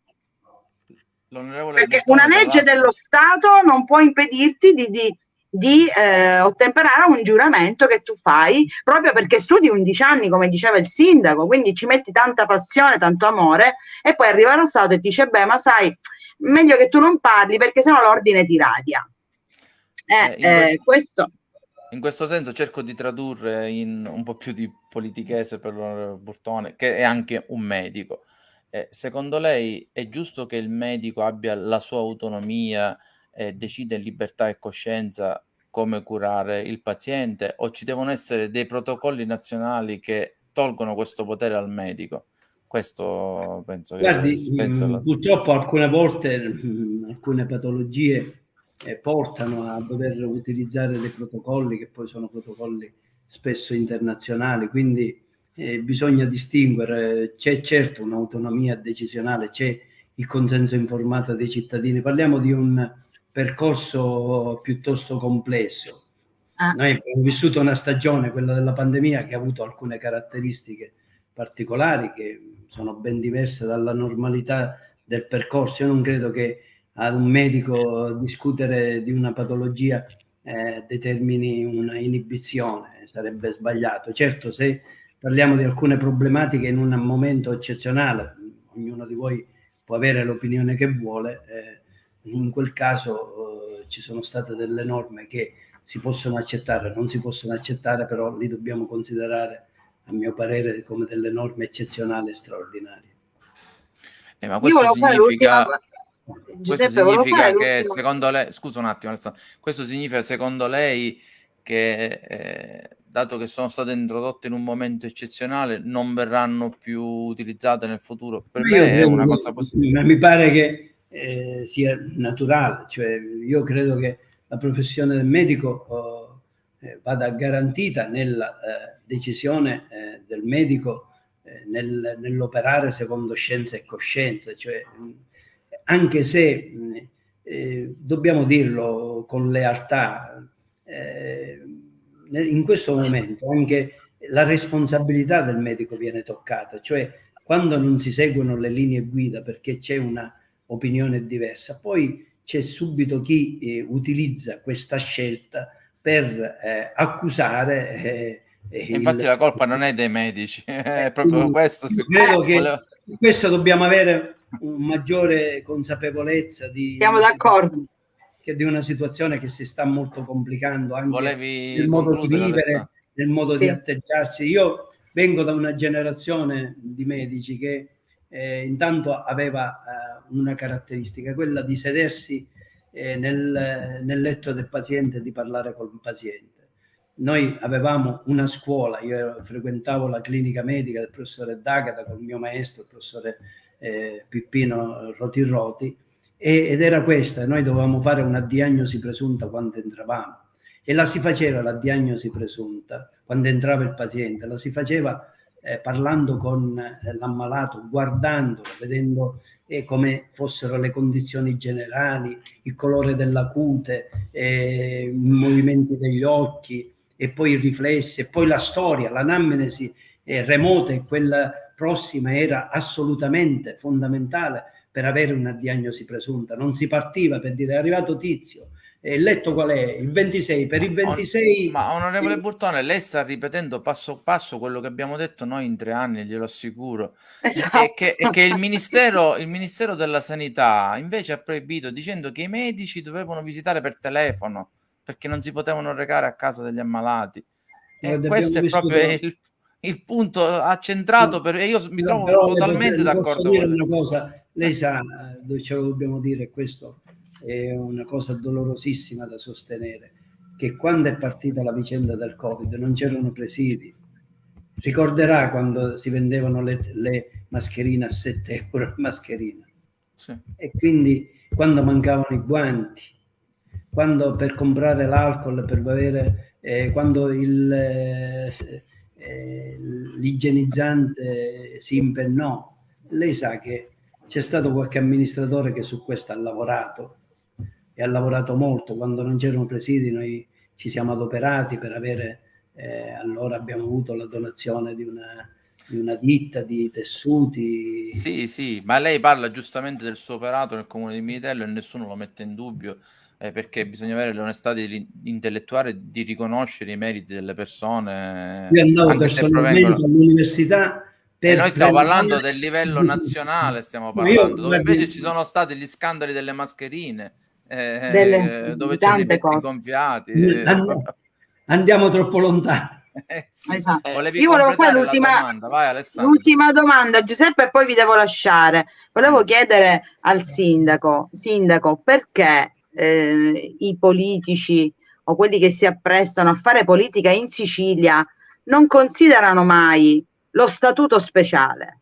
Perché una legge dello Stato non può impedirti di, di, di eh, ottemperare a un giuramento che tu fai proprio perché studi 11 anni, come diceva il sindaco, quindi ci metti tanta passione, tanto amore, e poi arriva lo Stato e ti dice: Beh, ma sai, meglio che tu non parli perché sennò l'ordine ti radia. Eh, eh, questo in questo senso cerco di tradurre in un po' più di politichese per l'onorevole Burtone, che è anche un medico. Eh, secondo lei è giusto che il medico abbia la sua autonomia e decida in libertà e coscienza come curare il paziente o ci devono essere dei protocolli nazionali che tolgono questo potere al medico? Questo penso Guardi, che... Penso mh, la... Purtroppo alcune volte mh, alcune patologie eh, portano a dover utilizzare dei protocolli che poi sono protocolli spesso internazionali, quindi eh, bisogna distinguere, c'è certo un'autonomia decisionale, c'è il consenso informato dei cittadini, parliamo di un percorso piuttosto complesso. Ah. Noi abbiamo vissuto una stagione, quella della pandemia, che ha avuto alcune caratteristiche particolari che sono ben diverse dalla normalità del percorso. Io non credo che ad un medico discutere di una patologia eh, determini una inibizione, sarebbe sbagliato. Certo, se parliamo di alcune problematiche in un momento eccezionale, ognuno di voi può avere l'opinione che vuole, eh, in quel caso eh, ci sono state delle norme che si possono accettare, non si possono accettare, però li dobbiamo considerare, a mio parere, come delle norme eccezionali e straordinarie. Eh, ma questo significa questo significa che secondo lei, scusa un attimo, questo significa secondo lei che eh, dato che sono state introdotte in un momento eccezionale, non verranno più utilizzate nel futuro. Per io me è una cosa positiva. Mi pare che eh, sia naturale, cioè io credo che la professione del medico oh, eh, vada garantita nella eh, decisione eh, del medico eh, nel, nell'operare secondo scienza e coscienza, cioè, anche se eh, dobbiamo dirlo con lealtà, in questo momento anche la responsabilità del medico viene toccata, cioè quando non si seguono le linee guida perché c'è una opinione diversa, poi c'è subito chi eh, utilizza questa scelta per eh, accusare. Eh, Infatti il... la colpa non è dei medici, è proprio questo. Credo che volevo... questo dobbiamo avere una maggiore consapevolezza di... Siamo d'accordo che di una situazione che si sta molto complicando anche Volevi nel modo di vivere, nel modo sì. di atteggiarsi. Io vengo da una generazione di medici che eh, intanto aveva eh, una caratteristica, quella di sedersi eh, nel, nel, letto del paziente e di parlare con il paziente. Noi avevamo una scuola, io frequentavo la clinica medica del professore D'Agata con il mio maestro, il professore eh, Pippino Roti Roti, ed era questa, noi dovevamo fare una diagnosi presunta quando entravamo. E la si faceva la diagnosi presunta quando entrava il paziente, la si faceva eh, parlando con eh, l'ammalato, guardandolo, vedendo eh, come fossero le condizioni generali, il colore della cute, eh, i movimenti degli occhi e poi i riflessi e poi la storia, l'anamnesi eh, remota e quella prossima era assolutamente fondamentale per avere una diagnosi presunta, non si partiva per dire è arrivato Tizio, e il letto qual è? Il 26, per il 26... Ma onorevole il... Burtone, lei sta ripetendo passo passo quello che abbiamo detto noi in tre anni, glielo assicuro, esatto. e, che, e che il, ministero, il Ministero della Sanità invece ha proibito dicendo che i medici dovevano visitare per telefono perché non si potevano recare a casa degli ammalati. E eh, questo è proprio il, il punto accentrato per... e io mi trovo però, totalmente d'accordo con una cosa lei sa dove ce lo dobbiamo dire questo è una cosa dolorosissima da sostenere che quando è partita la vicenda del covid non c'erano presidi. Ricorderà quando si vendevano le, le mascherine a 7 euro mascherina. Sì. e quindi quando mancavano i guanti quando per comprare l'alcol per avere eh, quando il eh, eh, l'igienizzante si impennò. Lei sa che c'è stato qualche amministratore che su questo ha lavorato e ha lavorato molto. Quando non c'erano presidi noi ci siamo adoperati per avere, eh, allora abbiamo avuto la donazione di una, una ditta di tessuti. Sì, sì, ma lei parla giustamente del suo operato nel comune di Militello e nessuno lo mette in dubbio eh, perché bisogna avere l'onestà di, intellettuale di riconoscere i meriti delle persone. Io andavo personalmente provengono... all'università. E noi stiamo parlando del livello nazionale, stiamo parlando, io, dove invece ci sono stati gli scandali delle mascherine, eh, delle, dove c'erano i gonfiati. Eh. Andiamo troppo lontano. Eh, sì. esatto. Io volevo fare l'ultima domanda. Domanda, Giuseppe, e poi vi devo lasciare. Volevo chiedere al sindaco, sindaco, perché eh, i politici o quelli che si apprestano a fare politica in Sicilia non considerano mai lo statuto speciale.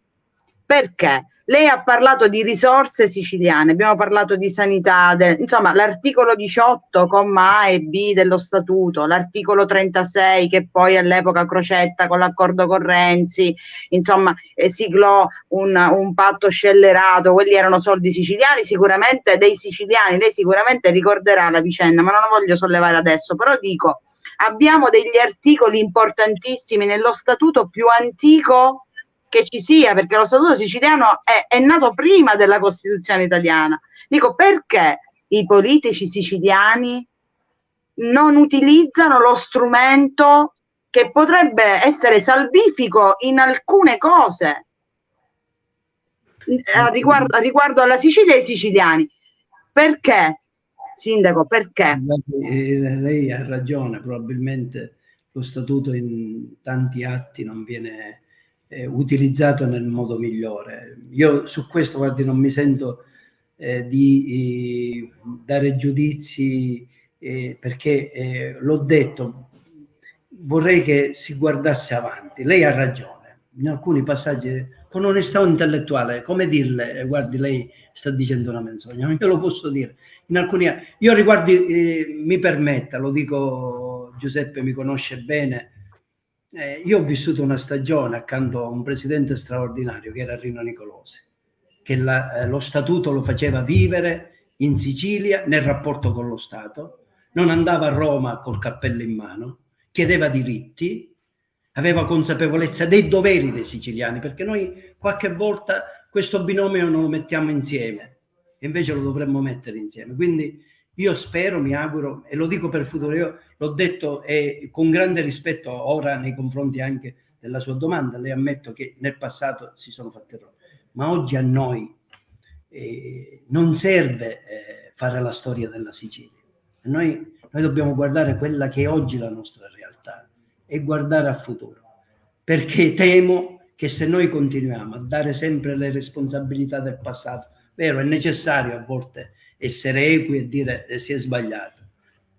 Perché? Lei ha parlato di risorse siciliane, abbiamo parlato di sanità, de, insomma l'articolo 18, comma A e B dello statuto, l'articolo 36 che poi all'epoca Crocetta con l'accordo con Renzi, insomma eh, siglò un, un patto scellerato, quelli erano soldi siciliani, sicuramente dei siciliani, lei sicuramente ricorderà la vicenda, ma non la voglio sollevare adesso, però dico, abbiamo degli articoli importantissimi nello statuto più antico che ci sia, perché lo Statuto siciliano è, è nato prima della Costituzione italiana. Dico perché i politici siciliani non utilizzano lo strumento che potrebbe essere salvifico in alcune cose eh, riguardo, riguardo alla Sicilia e ai siciliani. Perché, Sindaco, perché? Eh, lei ha ragione, probabilmente lo statuto in tanti atti non viene eh, utilizzato nel modo migliore. Io su questo, guardi, non mi sento eh, di eh, dare giudizi eh, perché eh, l'ho detto, vorrei che si guardasse avanti. Lei ha ragione, in alcuni passaggi con onestà intellettuale, come dirle, eh, guardi, lei sta dicendo una menzogna, io lo posso dire. In alcuni io riguardi, mi permetta, lo dico, Giuseppe mi conosce bene, eh, io ho vissuto una stagione accanto a un presidente straordinario che era Rino Nicolosi, che la, eh, lo statuto lo faceva vivere in Sicilia nel rapporto con lo Stato, non andava a Roma col cappello in mano, chiedeva diritti, aveva consapevolezza dei doveri dei siciliani, perché noi qualche volta questo binomio non lo mettiamo insieme, invece lo dovremmo mettere insieme. Quindi io spero, mi auguro, e lo dico per futuro, io l'ho detto e con grande rispetto ora nei confronti anche della sua domanda, le ammetto che nel passato si sono fatte errori, ma oggi a noi eh, non serve eh, fare la storia della Sicilia. Noi, noi dobbiamo guardare quella che è oggi la nostra realtà e guardare al futuro, perché temo che se noi continuiamo a dare sempre le responsabilità del passato, vero, è necessario a volte essere equi e dire eh, si è sbagliato,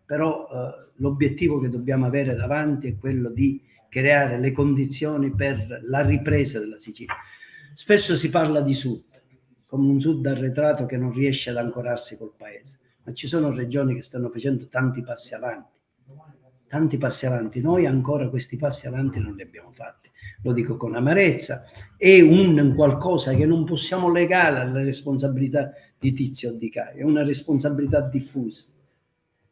però eh, l'obiettivo che dobbiamo avere davanti è quello di creare le condizioni per la ripresa della Sicilia. Spesso si parla di sud, come un sud arretrato che non riesce ad ancorarsi col paese, ma ci sono regioni che stanno facendo tanti passi avanti, tanti passi avanti. Noi ancora questi passi avanti non li abbiamo fatti, lo dico con amarezza, è un qualcosa che non possiamo legare alla responsabilità di Tizio o di Caio, è una responsabilità diffusa,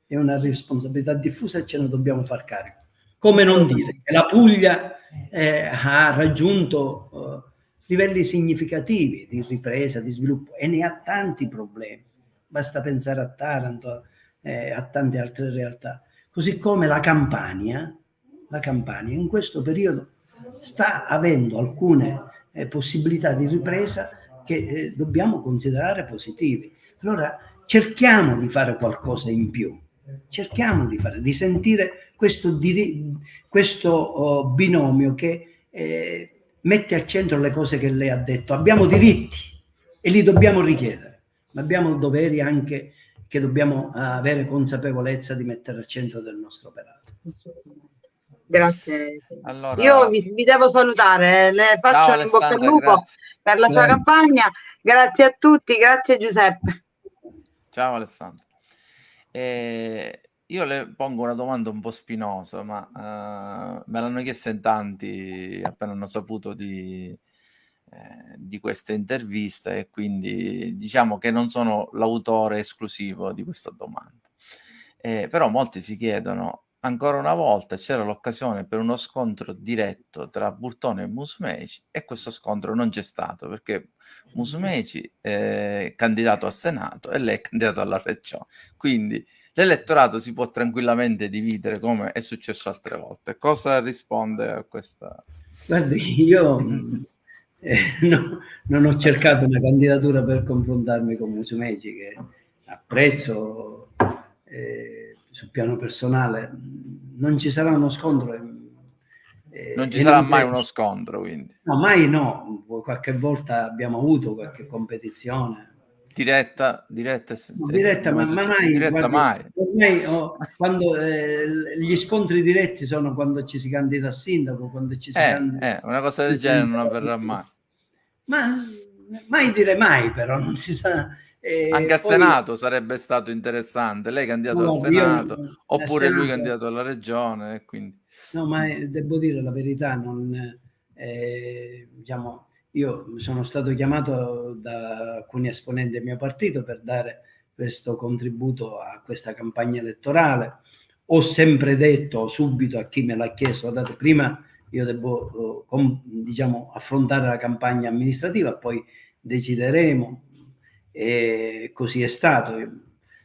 è una responsabilità diffusa e ce ne dobbiamo far carico. Come non dire che la Puglia eh, ha raggiunto eh, livelli significativi di ripresa, di sviluppo e ne ha tanti problemi. Basta pensare a Taranto, eh, a tante altre realtà. Così come la Campania, la Campania in questo periodo sta avendo alcune eh, possibilità di ripresa che eh, dobbiamo considerare positive. Allora cerchiamo di fare qualcosa in più, cerchiamo di fare, di sentire questo, questo oh, binomio che eh, mette al centro le cose che lei ha detto. Abbiamo diritti e li dobbiamo richiedere, ma abbiamo doveri anche che dobbiamo avere consapevolezza di mettere al centro del nostro operato. Grazie. Allora... Io vi, vi, devo salutare, le faccio Ciao, in bocca al lupo grazie. per la sua grazie. campagna. Grazie a tutti, grazie Giuseppe. Ciao Alessandro. Eh, io le pongo una domanda un po' spinosa, ma uh, me l'hanno chiesta in tanti appena hanno saputo di, eh, di questa intervista e quindi diciamo che non sono l'autore esclusivo di questa domanda. Eh, però molti si chiedono, ancora una volta c'era l'occasione per uno scontro diretto tra Burtone e Musumeci e questo scontro non c'è stato perché Musumeci è candidato al Senato e lei è candidato alla Regione. Quindi l'elettorato si può tranquillamente dividere come è successo altre volte. Cosa risponde a questa? Guardi, io eh, no, non ho cercato una candidatura per confrontarmi con Musumeci che apprezzo eh, sul piano personale. Non ci sarà uno scontro. Eh, non ci sarà non mai uno scontro, quindi. No, mai no. Qualche volta abbiamo avuto qualche competizione diretta, diretta, no, diretta ma, ma, mai, diretta guarda, mai. Ormai, oh, quando, eh, gli scontri diretti sono quando ci si candida a sindaco, quando ci si eh, candida... Eh, una cosa del genere non avverrà mai. Ma mai dire mai, però non si sa. Eh, Anche al Senato sarebbe stato interessante, lei candidato no, al Senato, io, oppure Senato, lui candidato alla Regione. Quindi... No, ma devo dire la verità, non, eh, diciamo, io sono stato chiamato da alcuni esponenti del mio partito per dare questo contributo a questa campagna elettorale. Ho sempre detto subito a chi me l'ha chiesto, guardate, prima io devo eh, diciamo, affrontare la campagna amministrativa, poi decideremo e così è stato.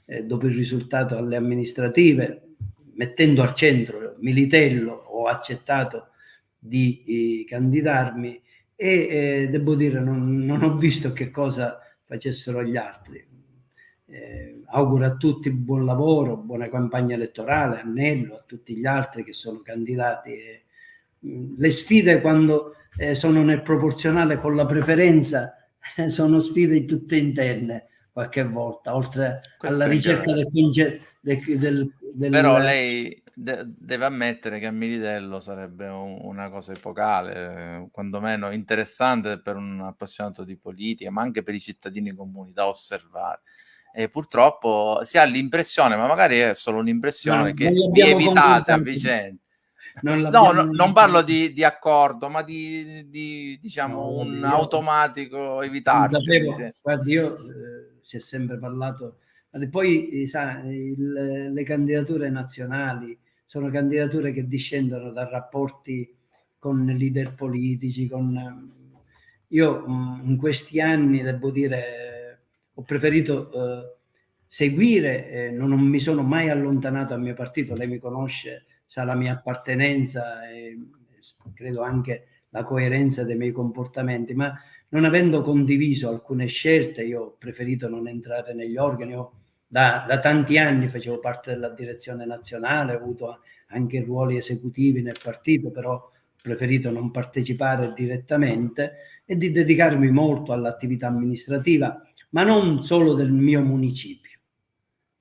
E dopo il risultato alle amministrative, mettendo al centro Militello, ho accettato di eh, candidarmi e eh, devo dire non, non, ho visto che cosa facessero gli altri. Eh, auguro a tutti buon lavoro, buona campagna elettorale, a Nello, a tutti gli altri che sono candidati. Mm, le sfide quando eh, sono nel proporzionale con la preferenza sono sfide tutte interne qualche volta, oltre Questo alla ricerca del, del, del, Però lei, de deve ammettere che a Militello sarebbe un una cosa epocale, quantomeno interessante per un appassionato di politica, ma anche per i cittadini comuni da osservare. E purtroppo si ha l'impressione, ma magari è solo un'impressione, No, che vi evitate a vicenda. Non No, no, non parlo di di accordo, ma di di diciamo No, un io- automatico evitarsi sapevo, vicenda. guardi, io eh, si è sempre parlato, poi eh, sa, il- le candidature nazionali sono candidature che discendono da rapporti con leader politici, con... Io mh, in questi anni, devo dire, ho preferito eh, seguire, eh, non, non mi sono mai allontanato dal mio partito, lei mi conosce, sa la mia appartenenza e credo anche la coerenza dei miei comportamenti, ma non avendo condiviso alcune scelte, io ho preferito non entrare negli organi. Io da, da tanti anni facevo parte della direzione nazionale, ho avuto anche ruoli esecutivi nel partito, però ho preferito non partecipare direttamente e di dedicarmi molto all'attività amministrativa, ma non solo del mio municipio.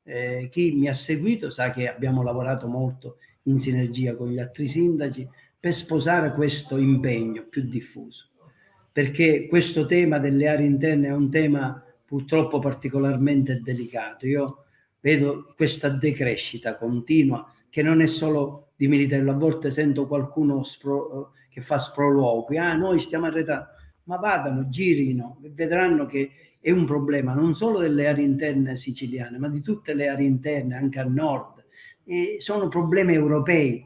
Eh, chi mi ha seguito sa che abbiamo lavorato molto in sinergia con gli altri sindaci per sposare questo impegno più diffuso, perché questo tema delle aree interne è un tema purtroppo particolarmente delicato. Io vedo questa decrescita continua che non è solo di Militello, a volte sento qualcuno spro, che fa sproloqui, ah noi stiamo arretrando, ma vadano, girino e vedranno che è un problema non solo delle aree interne siciliane, ma di tutte le aree interne, anche al nord. E sono problemi europei.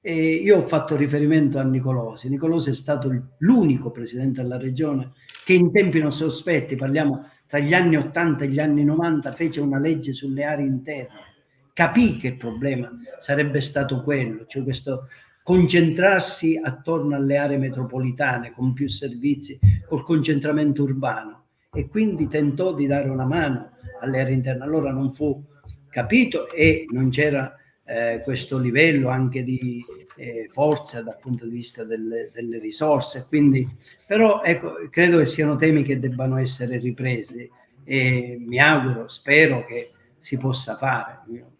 E io ho fatto riferimento a Nicolosi. Nicolosi è stato l'unico presidente della regione che in tempi non sospetti, parliamo tra gli anni 80 e gli anni 90, fece una legge sulle aree interne. Capì che il problema sarebbe stato quello, cioè questo concentrarsi attorno alle aree metropolitane con più servizi, col concentramento urbano e quindi tentò di dare una mano alle aree interne. Allora non fu capito e non c'era eh, questo livello anche di eh, forza dal punto di vista delle, delle, risorse. Quindi, però ecco, credo che siano temi che debbano essere ripresi e mi auguro, spero che si possa fare. Io,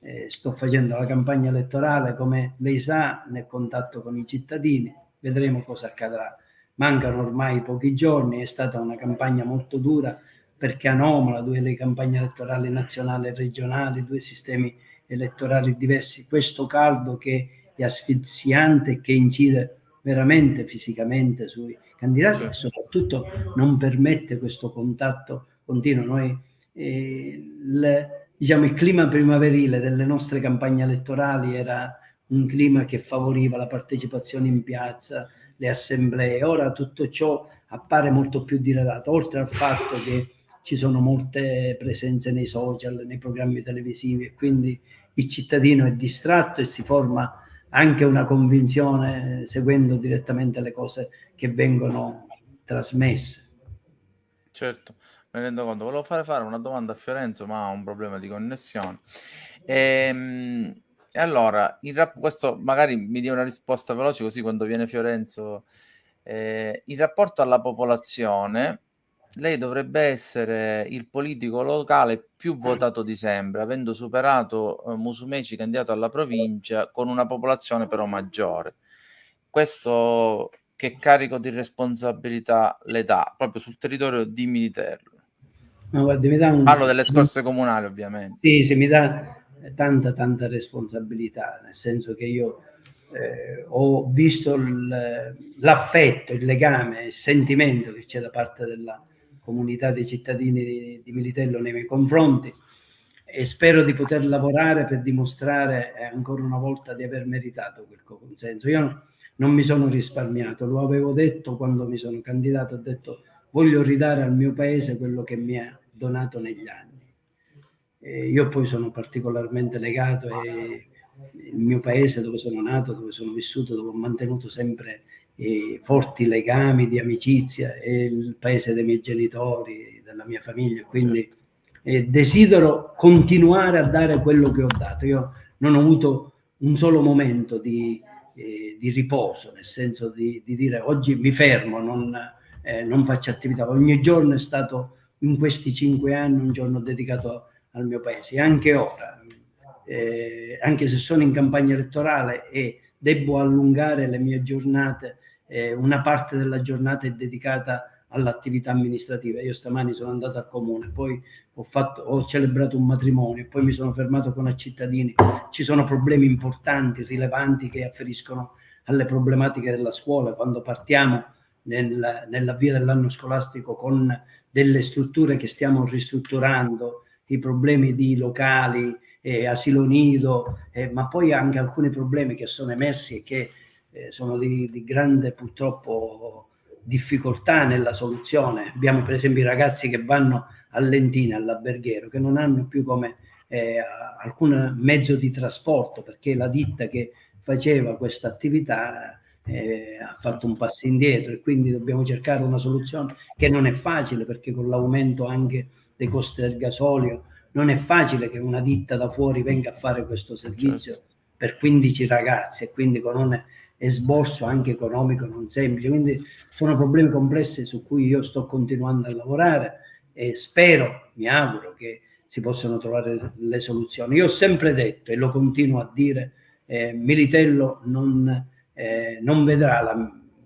eh, sto facendo la campagna elettorale, come lei sa, nel contatto con i cittadini, vedremo cosa accadrà. Mancano ormai pochi giorni, è stata una campagna molto dura perché anomala, due le campagne elettorali nazionali e regionali, due sistemi elettorali diversi, questo caldo che è asfissiante e che incide veramente fisicamente sui candidati e soprattutto non permette questo contatto continuo. Noi, eh, le, diciamo, il clima primaverile delle nostre campagne elettorali era un clima che favoriva la partecipazione in piazza, le assemblee. Ora tutto ciò appare molto più diradato, oltre al fatto che ci sono molte presenze nei social, nei programmi televisivi e quindi il cittadino è distratto e si forma anche una convinzione seguendo direttamente le cose che vengono trasmesse. Certo, mi rendo conto. Volevo fare, fare una domanda a Fiorenzo, ma ha un problema di connessione. Ehm, e allora, rap- questo magari mi dia una risposta veloce così quando viene Fiorenzo. Eh, in rapporto alla popolazione, lei dovrebbe essere il politico locale più votato di sempre, avendo superato eh, Musumeci candidato alla provincia con una popolazione però maggiore. Questo che carico di responsabilità le dà proprio sul territorio di Militerlo? No, guardi, mi dà un... Parlo delle scorse comunali, ovviamente. Sì, sì, mi dà tanta, tanta responsabilità, nel senso che io eh, ho visto l'affetto, il legame, il sentimento che c'è da parte della comunità dei cittadini di, Militello nei miei confronti e spero di poter lavorare per dimostrare eh, ancora una volta di aver meritato quel consenso. Io non mi sono risparmiato, lo avevo detto quando mi sono candidato, ho detto voglio ridare al mio paese quello che mi ha donato negli anni. E io poi sono particolarmente legato il mio paese dove sono nato, dove sono vissuto, dove ho mantenuto sempre eh, forti legami di amicizia, è il paese dei miei genitori, della mia famiglia, quindi eh, desidero continuare a dare quello che ho dato. Io non ho avuto un solo momento di, eh, di riposo, nel senso di, di, dire oggi mi fermo, non, eh, non faccio attività. Ogni giorno è stato in questi cinque anni un giorno dedicato al mio paese, anche ora eh, anche se sono in campagna elettorale e devo allungare le mie giornate, eh, una parte della giornata è dedicata all'attività amministrativa. Io stamani sono andato al comune, poi ho, fatto, ho celebrato un matrimonio, poi mi sono fermato con i cittadini. Ci sono problemi importanti, rilevanti che afferiscono alle problematiche della scuola. Quando partiamo nel, nell'avvio dell'anno scolastico con delle strutture che stiamo ristrutturando, i problemi di locali, eh, asilo nido, eh, ma poi anche alcuni problemi che sono emersi e che eh, sono di, di grande purtroppo difficoltà nella soluzione. Abbiamo per esempio i ragazzi che vanno all'Entina, all'alberghiero, che non hanno più come eh, alcun mezzo di trasporto perché la ditta che faceva questa attività eh, ha fatto un passo indietro e quindi dobbiamo cercare una soluzione che non è facile perché con l'aumento anche dei costi del gasolio non è facile che una ditta da fuori venga a fare questo servizio certo. per 15 ragazzi e quindi con un esborso anche economico non semplice. Quindi sono problemi complessi su cui io sto continuando a lavorare e spero, mi auguro che si possano trovare le soluzioni. Io ho sempre detto e lo continuo a dire, eh, Militello non, eh, non vedrà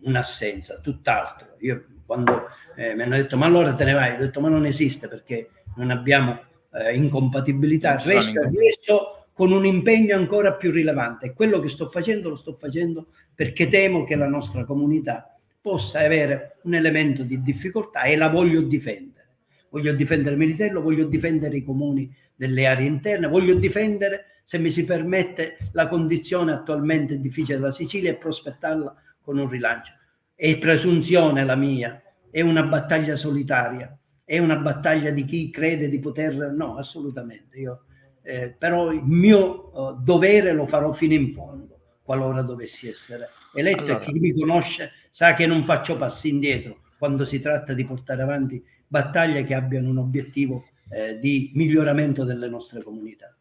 un'assenza, tutt'altro. Io quando eh, mi hanno detto ma allora te ne vai, ho detto ma non esiste perché non abbiamo eh, incompatibilità, resto, resto con un impegno ancora più rilevante quello che sto facendo lo sto facendo perché temo che la nostra comunità possa avere un elemento di difficoltà e la voglio difendere. Voglio difendere Militello, voglio difendere i comuni delle aree interne, voglio difendere, se mi si permette, la condizione attualmente difficile della Sicilia e prospettarla con un rilancio. È presunzione la mia, è una battaglia solitaria, è una battaglia di chi crede di poter... No, assolutamente. Io, eh, però il mio uh, dovere lo farò fino in fondo, qualora dovessi essere eletto allora. e chi mi conosce sa che non faccio passi indietro quando si tratta di portare avanti battaglie che abbiano un obiettivo eh, di miglioramento delle nostre comunità.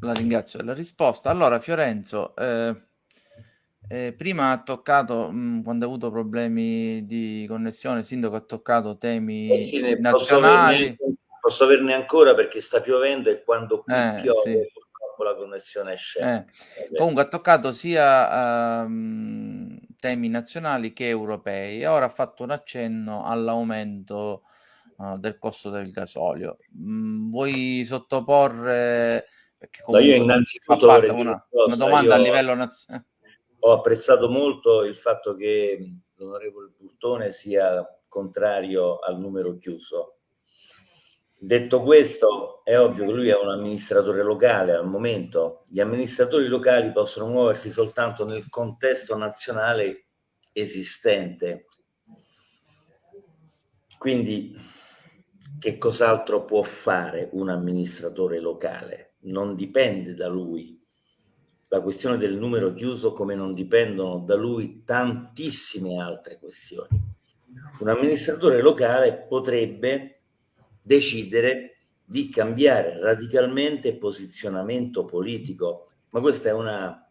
La ringrazio della risposta. Allora, Fiorenzo, eh, eh, prima ha toccato, mh, quando ha avuto problemi di connessione, il sindaco ha toccato temi eh sì, nazionali. Posso averne, ancora perché sta piovendo e quando eh, piove sì. purtroppo la connessione scende. Eh. Comunque ha toccato sia um, temi nazionali che europei e ora ha fatto un accenno all'aumento uh, del costo del gasolio. Mm, vuoi sottoporre... No, io innanzitutto una, una domanda a livello nazionale ho apprezzato molto il fatto che l'onorevole Burtone sia contrario al numero chiuso. Detto questo, è ovvio che lui è un amministratore locale al momento. Gli amministratori locali possono muoversi soltanto nel contesto nazionale esistente. Quindi, che cos'altro può fare un amministratore locale? Non dipende da lui, la questione del numero chiuso come non dipendono da lui tantissime altre questioni. Un amministratore locale potrebbe decidere di cambiare radicalmente posizionamento politico, ma questa è una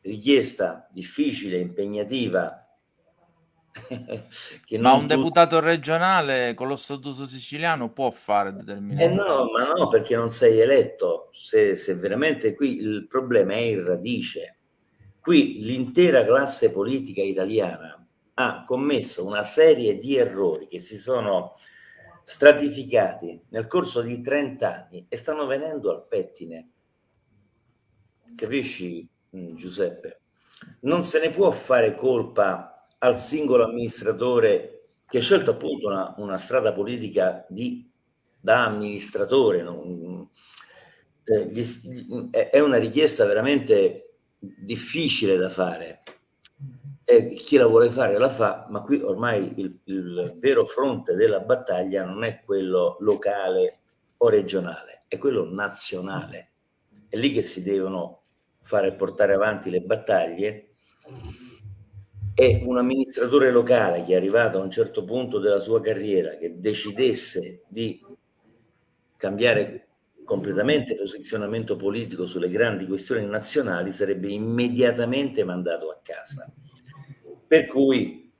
richiesta difficile, impegnativa, ma un deputato regionale con lo statuto siciliano può fare determinate eh no, ma no, perché non sei eletto. Se, se veramente qui il problema è in radice. Qui l'intera classe politica italiana ha commesso una serie di errori che si sono stratificati nel corso di 30 anni e stanno venendo al pettine. Capisci, mm, Giuseppe? Non se ne può fare colpa al singolo amministratore che ha scelto appunto una, una strada politica di, da amministratore. Non, eh, gli, è una richiesta veramente difficile da fare. E chi la vuole fare la fa, ma qui ormai il, il vero fronte della battaglia non è quello locale o regionale, è quello nazionale. È lì che si devono fare portare avanti le battaglie e un amministratore locale che è arrivato a un certo punto della sua carriera che decidesse di cambiare completamente posizionamento politico sulle grandi questioni nazionali sarebbe immediatamente mandato a casa. Per cui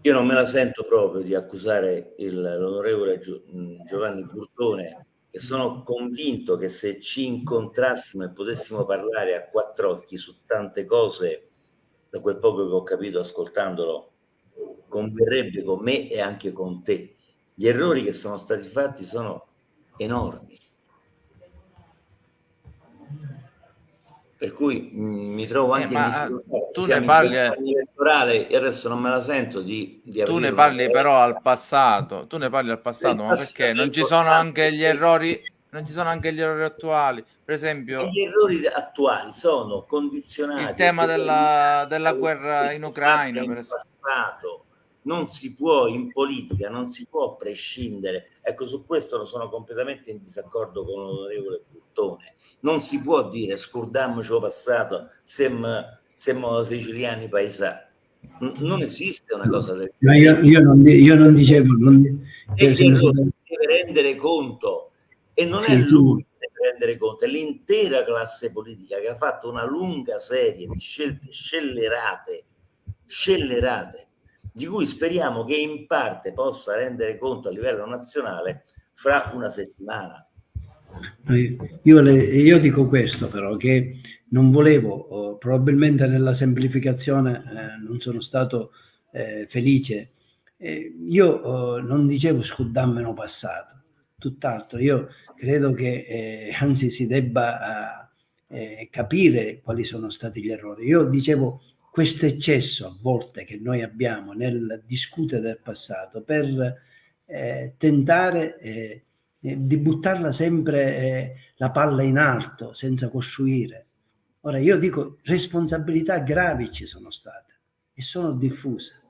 io non me la sento proprio di accusare l'onorevole Giovanni Burtone e sono convinto che se ci incontrassimo e potessimo parlare a quattro occhi su tante cose, da quel poco che ho capito ascoltandolo, converrebbe con me e anche con te. Gli errori che sono stati fatti sono enormi. Per cui mh, mm, mi trovo eh, anche eh, in difficoltà. Tu ne parli elettorale e adesso non me la sento di, di Tu ne parli una... però al passato, tu ne parli al passato, ma perché non ci sono anche gli errori non ci sono anche gli errori attuali, per esempio. gli errori attuali sono condizionati. Il tema della, della guerra in Ucraina, per esempio. Passato, non si può in politica, non si può prescindere. Ecco, su questo sono completamente in disaccordo con l'onorevole Burtone. Non si può dire scordiamoci lo passato, siamo, siamo siciliani paesani. Non esiste una cosa del genere. Io, io, non, io non dicevo... Non, e che deve rendere conto, e non sì, è lui che deve rendere conto, è l'intera classe politica che ha fatto una lunga serie di scelte scellerate, scellerate di cui speriamo che in parte possa rendere conto a livello nazionale fra una settimana. Io, le, io dico questo però, che non volevo, oh, probabilmente nella semplificazione eh, non sono stato eh, felice. Eh, io oh, non dicevo scudammeno passato, tutt'altro, io credo che eh, anzi si debba eh, capire quali sono stati gli errori. Io dicevo questo eccesso a volte che noi abbiamo nel discutere del passato per eh, tentare eh, di buttarla sempre eh, la palla in alto senza costruire. Ora io dico responsabilità gravi ci sono state e sono diffuse,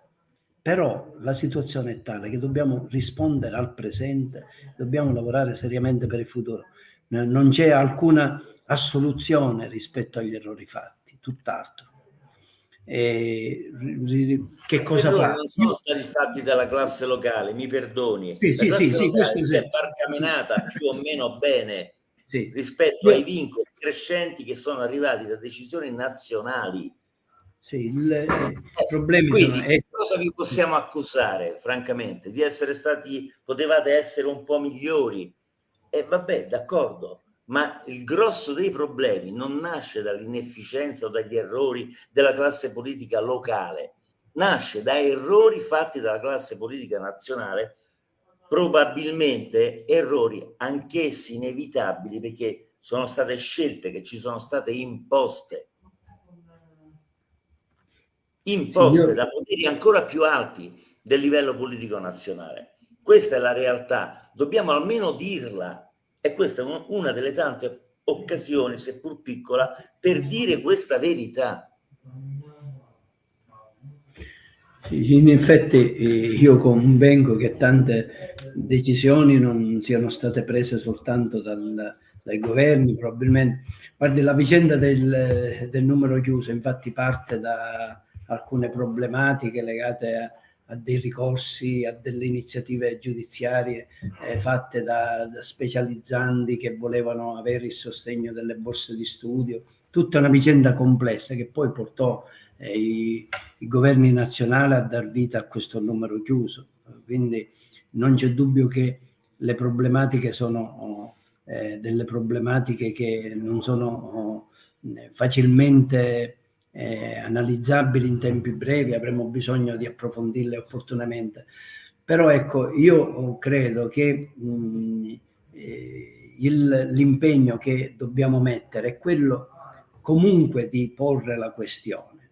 però la situazione è tale che dobbiamo rispondere al presente, dobbiamo lavorare seriamente per il futuro. Non c'è alcuna assoluzione rispetto agli errori fatti, tutt'altro eh, che cosa fa? Non sono stati fatti dalla classe locale, mi perdoni. Sì, la sì, classe sì, locale si è barcamenata più o meno bene rispetto ai vincoli crescenti che sono arrivati da decisioni nazionali. Sì, il, eh, problema Quindi, è... cosa vi possiamo accusare, francamente? Di essere stati, potevate essere un po' migliori. E vabbè, d'accordo, ma il grosso dei problemi non nasce dall'inefficienza o dagli errori della classe politica locale, nasce da errori fatti dalla classe politica nazionale, probabilmente errori anch'essi inevitabili perché sono state scelte che ci sono state imposte, imposte da poteri ancora più alti del livello politico nazionale. Questa è la realtà, dobbiamo almeno dirla e questa è una delle tante occasioni, seppur piccola, per dire questa verità. In effetti eh, io convengo che tante decisioni non siano state prese soltanto dal, dai governi, probabilmente. Guardi, la vicenda del, del numero chiuso infatti parte da alcune problematiche legate a a dei ricorsi, a delle iniziative giudiziarie eh, fatte da, da, specializzanti che volevano avere il sostegno delle borse di studio, tutta una vicenda complessa che poi portò eh, i, i, governi nazionali a dar vita a questo numero chiuso. Quindi non c'è dubbio che le problematiche sono eh, delle problematiche che non sono oh, facilmente eh, analizzabili in tempi brevi, avremo bisogno di approfondirle opportunamente. Però ecco, io credo che mh, eh, l'impegno che dobbiamo mettere è quello comunque di porre la questione.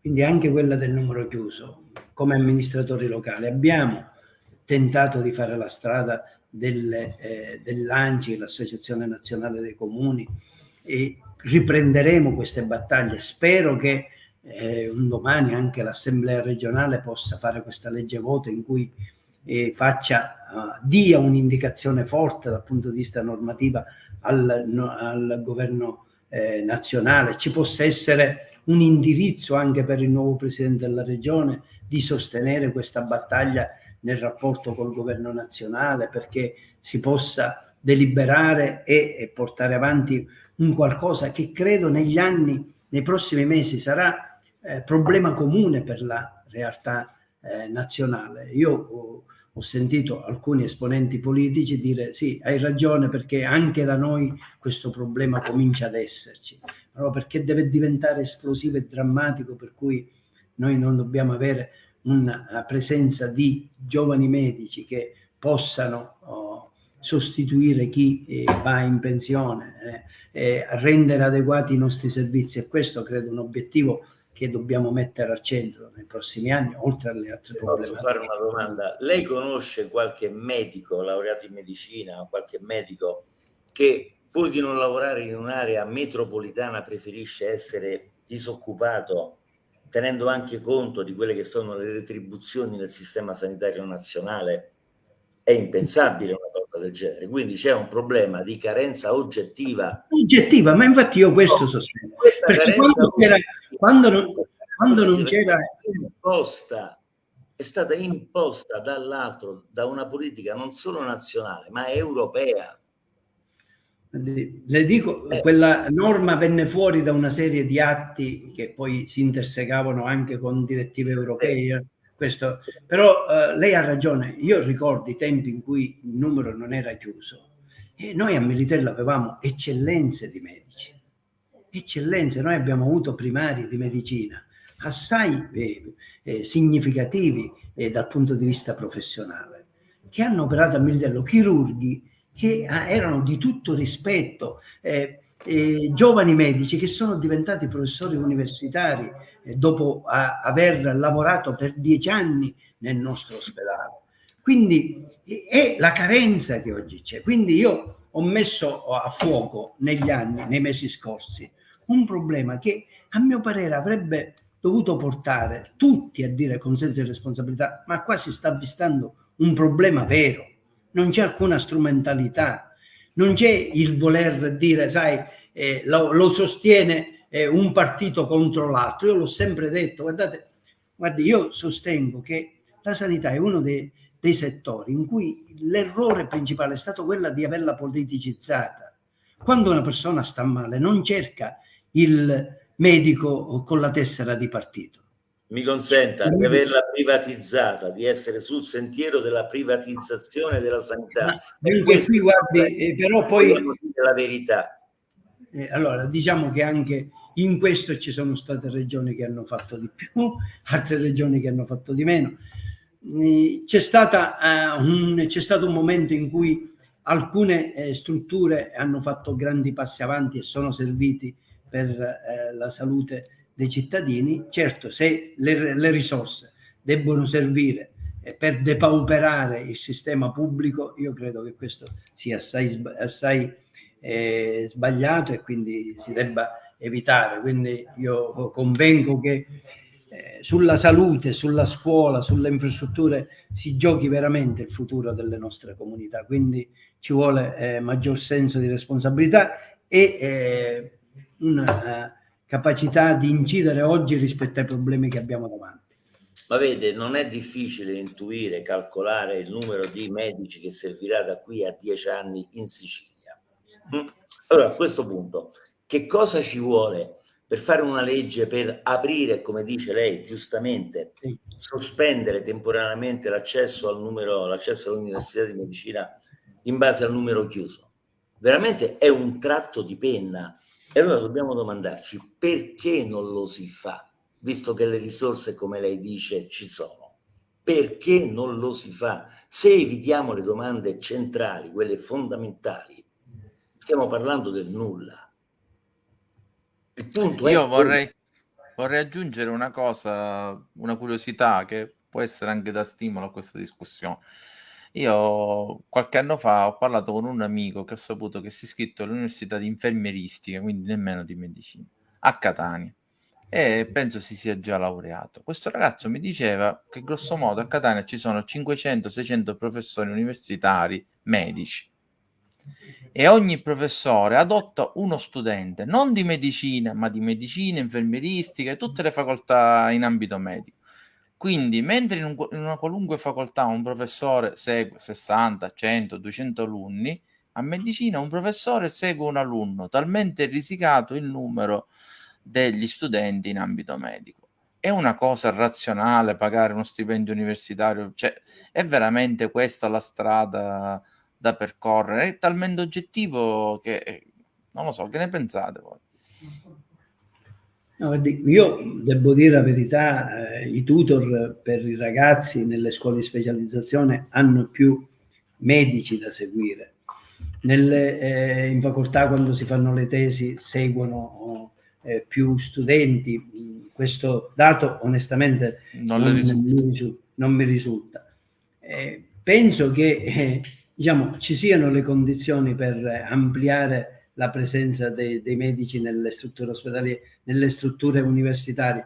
Quindi anche quella del numero chiuso, come amministratori locali, abbiamo tentato di fare la strada del, eh, dell'ANCI, l'Associazione Nazionale dei Comuni, e riprenderemo queste battaglie. Spero che eh, un domani anche l'Assemblea regionale possa fare questa legge voto in cui eh, faccia, uh, dia un'indicazione forte dal punto di vista normativo al, no, al governo eh, nazionale, ci possa essere un indirizzo anche per il nuovo presidente della regione di sostenere questa battaglia nel rapporto col governo nazionale perché si possa deliberare e, e portare avanti un qualcosa che credo negli anni, nei prossimi mesi sarà eh, problema comune per la realtà eh, nazionale. Io ho, ho sentito alcuni esponenti politici dire sì, hai ragione perché anche da noi questo problema comincia ad esserci, no, perché deve diventare esplosivo e drammatico per cui noi non dobbiamo avere una presenza di giovani medici che possano oh, sostituire chi eh, va in pensione, eh, rendere adeguati i nostri servizi e questo credo un obiettivo che dobbiamo mettere al centro nei prossimi anni, oltre alle altre problematiche. Posso fare una domanda? Lei conosce qualche medico laureato in medicina, qualche medico che pur di non lavorare in un'area metropolitana preferisce essere disoccupato tenendo anche conto di quelle che sono le retribuzioni nel sistema sanitario nazionale? È impensabile una del genere. Quindi c'è un problema di carenza oggettiva. Oggettiva, ma infatti io questo no, sostengo. Perché quando, c'era, quando non, quando non c'era... Imposta, è stata imposta dall'altro, da una politica non solo nazionale, ma europea. Le dico, eh. quella norma venne fuori da una serie di atti che poi si intersecavano anche con direttive europee. Questo, però eh, lei ha ragione, io ricordo i tempi in cui il numero non era chiuso e noi a Militello avevamo eccellenze di medici, eccellenze, noi abbiamo avuto primari di medicina assai eh, eh, significativi eh, dal punto di vista professionale, che hanno operato a Militello, chirurghi che ah, erano di tutto rispetto, eh, eh, giovani medici che sono diventati professori universitari dopo aver lavorato per dieci anni nel nostro ospedale. Quindi è la carenza che oggi c'è. Quindi io ho messo a fuoco negli anni, nei mesi scorsi, un problema che a mio parere avrebbe dovuto portare tutti a dire con senso di responsabilità, ma qua si sta avvistando un problema vero, non c'è alcuna strumentalità, non c'è il voler dire, sai, eh, lo, lo, sostiene eh, un partito contro l'altro. Io l'ho sempre detto, guardate, guardi, io sostengo che la sanità è uno dei, dei settori in cui l'errore principale è stato quello di averla politicizzata. Quando una persona sta male non cerca il medico con la tessera di partito. Mi consenta di averla privatizzata, di essere sul sentiero della privatizzazione della sanità. Anche qui, guardi, eh, però poi... La verità eh, allora, diciamo che anche in questo ci sono state regioni che hanno fatto di più, altre regioni che hanno fatto di meno. Eh, c'è, c'è stato un momento in cui alcune eh, strutture hanno fatto grandi passi avanti e sono serviti per eh, la salute dei cittadini. Certo, se le, le risorse debbono servire eh, per depauperare il sistema pubblico, io credo che questo sia assai, assai è sbagliato e quindi si debba evitare. Quindi io convengo che eh, sulla salute, sulla scuola, sulle infrastrutture si giochi veramente il futuro delle nostre comunità. Quindi ci vuole eh, maggior senso di responsabilità e eh, una eh, capacità di incidere oggi rispetto ai problemi che abbiamo davanti. Ma vede, non è difficile intuire, calcolare il numero di medici che servirà da qui a dieci anni in Sicilia Mm. Allora, a questo punto, che cosa ci vuole per fare una legge per aprire, come dice lei giustamente, sospendere temporaneamente l'accesso al numero, l'accesso all'università di medicina in base al numero chiuso? Veramente è un tratto di penna. E allora dobbiamo domandarci perché non lo si fa, visto che le risorse, come lei dice, ci sono. Perché non lo si fa? Se evitiamo le domande centrali, quelle fondamentali, stiamo parlando del nulla. Il punto Io è vorrei, vorrei aggiungere una cosa, una curiosità che può essere anche da stimolo a questa discussione. Io qualche anno fa ho parlato con un amico che ho saputo che si è iscritto all'università di infermieristica, quindi nemmeno di medicina, a Catania e penso si sia già laureato. Questo ragazzo mi diceva che grosso modo a Catania ci sono 500-600 professori universitari medici e ogni professore adotta uno studente, non di medicina, ma di medicina, infermieristica e tutte le facoltà in ambito medico. Quindi, mentre in, un, in una qualunque facoltà un professore segue 60, 100, 200 alunni, a medicina un professore segue un alunno, talmente risicato il numero degli studenti in ambito medico. è una cosa razionale pagare uno stipendio universitario? Cioè, è veramente questa la strada da percorrere? È talmente oggettivo che non lo so, che ne pensate voi? No, io devo dire la verità, eh, i tutor per i ragazzi nelle scuole di specializzazione hanno più medici da seguire. Nelle, eh, in facoltà quando si fanno le tesi seguono eh, più studenti, questo dato onestamente non, non, mi, non mi, risulta. Eh, penso che eh, diciamo, ci siano le condizioni per ampliare la presenza dei, dei medici nelle strutture ospedaliere, nelle strutture universitarie.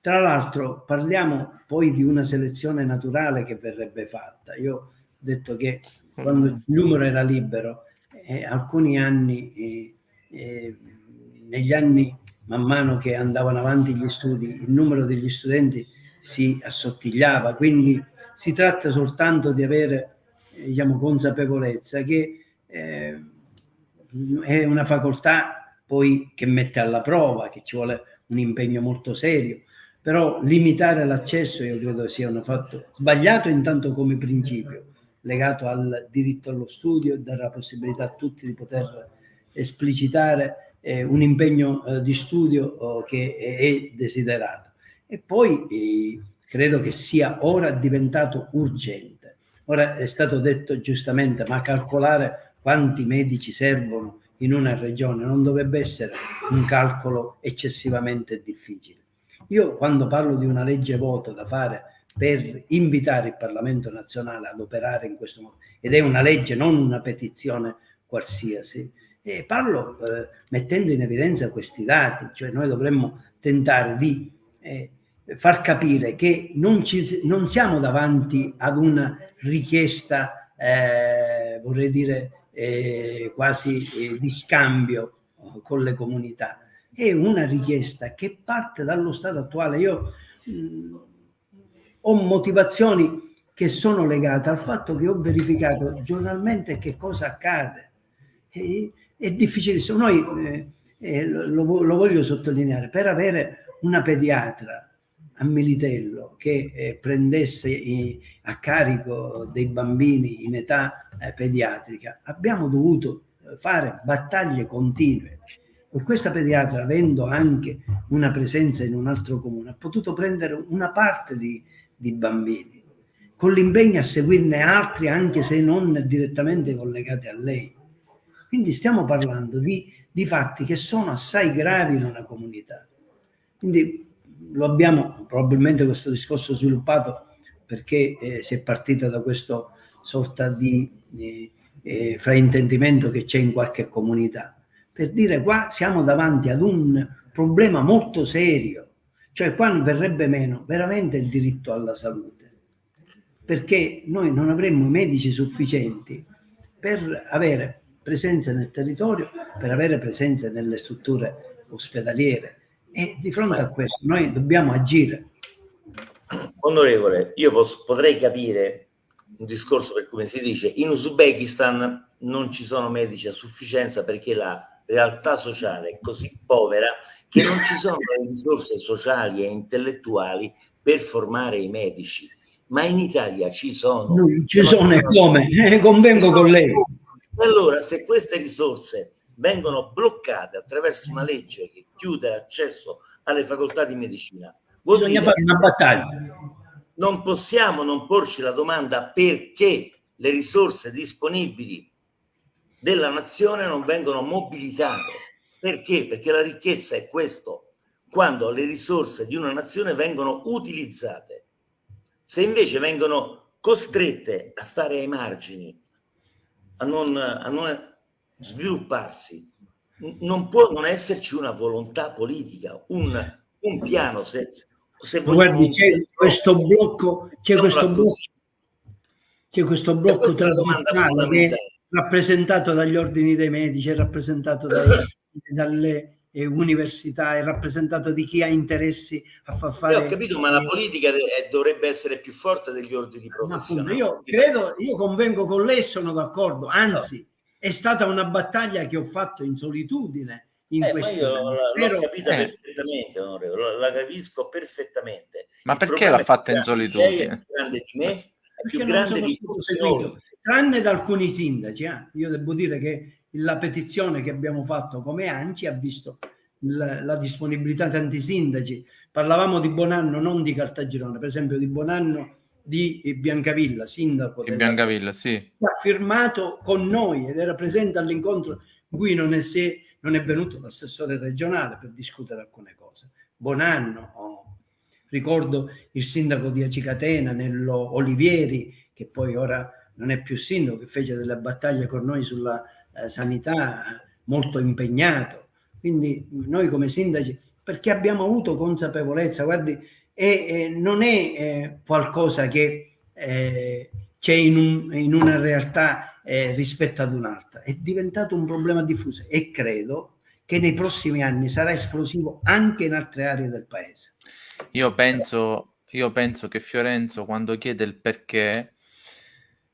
Tra l'altro parliamo poi di una selezione naturale che verrebbe fatta. Io ho detto che quando il numero era libero, eh, alcuni anni, eh, eh, negli anni man mano che andavano avanti gli studi, il numero degli studenti si assottigliava, quindi si tratta soltanto di avere diciamo, consapevolezza che eh, è una facoltà poi che mette alla prova, che ci vuole un impegno molto serio, però limitare l'accesso io credo sia un fatto sbagliato intanto come principio, legato al diritto allo studio dare la possibilità a tutti di poter esplicitare eh, un impegno eh, di studio oh, che è, è, desiderato. E poi eh, credo che sia ora diventato urgente. Ora è stato detto giustamente, ma calcolare quanti medici servono in una regione non dovrebbe essere un calcolo eccessivamente difficile. Io quando parlo di una legge voto da fare per invitare il Parlamento nazionale ad operare in questo modo, ed è una legge, non una petizione qualsiasi, e parlo eh, mettendo in evidenza questi dati, cioè noi dovremmo tentare di eh, far capire che non, ci, non, siamo davanti ad una richiesta, eh, vorrei dire, eh, quasi eh, di scambio con le comunità. È una richiesta che parte dallo stato attuale. Io mh, mm, ho motivazioni che sono legate al fatto che ho verificato giornalmente che cosa accade. E, è difficilissimo. Noi, eh, eh lo, lo, voglio sottolineare, per avere una pediatra a Militello che eh, prendesse i, a carico dei bambini in età eh, pediatrica, abbiamo dovuto eh, fare battaglie continue. E questa pediatra, avendo anche una presenza in un altro comune, ha potuto prendere una parte di, di bambini, con l'impegno a seguirne altri, anche se non direttamente collegati a lei. Quindi stiamo parlando di, di fatti che sono assai gravi in una comunità. Quindi lo abbiamo probabilmente questo discorso sviluppato perché eh, si è partita da questa sorta di eh, eh, fraintendimento che c'è in qualche comunità. Per dire qua siamo davanti ad un problema molto serio, cioè qua verrebbe meno veramente il diritto alla salute, perché noi non avremmo medici sufficienti per avere presenza nel territorio, per avere presenza nelle strutture ospedaliere, e di fronte a questo noi dobbiamo agire. Onorevole, io posso, potrei capire un discorso per come si dice, in Uzbekistan non ci sono medici a sufficienza perché la realtà sociale è così povera che non ci sono le risorse sociali e intellettuali per formare i medici. Ma in Italia ci sono. Non ci sono e come? Eh, convengo con lei. Allora, se queste risorse vengono bloccate attraverso una legge che chiude l'accesso alle facoltà di medicina. Bisogna fare una battaglia. Non possiamo non porci la domanda perché le risorse disponibili della nazione non vengono mobilitate. Perché? Perché la ricchezza è questo, quando le risorse di una nazione vengono utilizzate. Se invece vengono costrette a stare ai margini, a non, a non svilupparsi. Non può non esserci una volontà politica, un, un piano. Se, se Guardi, c'è questo blocco, c'è questo blocco, c'è questo blocco trasversale che è rappresentato dagli ordini dei medici, è rappresentato dai, dalle eh, università, è rappresentato di chi ha interessi a far fare... Io ho capito, ma la politica dovrebbe essere più forte degli ordini professionali. Io credo, io convengo con lei, sono d'accordo, anzi... No è stata una battaglia che ho fatto in solitudine in eh, questo io l'ho capita eh. perfettamente, onorevole, la, capisco perfettamente. Ma Il perché l'ha fatta in solitudine? È più grande di me, è più grande di tutti. Tranne da alcuni sindaci, eh. io devo dire che la petizione che abbiamo fatto come ANCI ha visto la, la disponibilità di tanti sindaci. Parlavamo di Bonanno, non di Cartagirone, per esempio di Bonanno di Biancavilla, sindaco di Biancavilla, sì. ha firmato con noi ed era presente all'incontro in cui non è, se, non è venuto l'assessore regionale per discutere alcune cose. Bonanno, oh. ricordo il sindaco di Acicatena, Nello Olivieri, che poi ora non è più sindaco, che fece delle battaglie con noi sulla eh, sanità, molto impegnato. Quindi noi come sindaci, perché abbiamo avuto consapevolezza, guardi, e, e non è eh, qualcosa che eh, c'è in, un, in, una realtà eh, rispetto ad un'altra, è diventato un problema diffuso e credo che nei prossimi anni sarà esplosivo anche in altre aree del paese. Io penso, io penso che Fiorenzo quando chiede il perché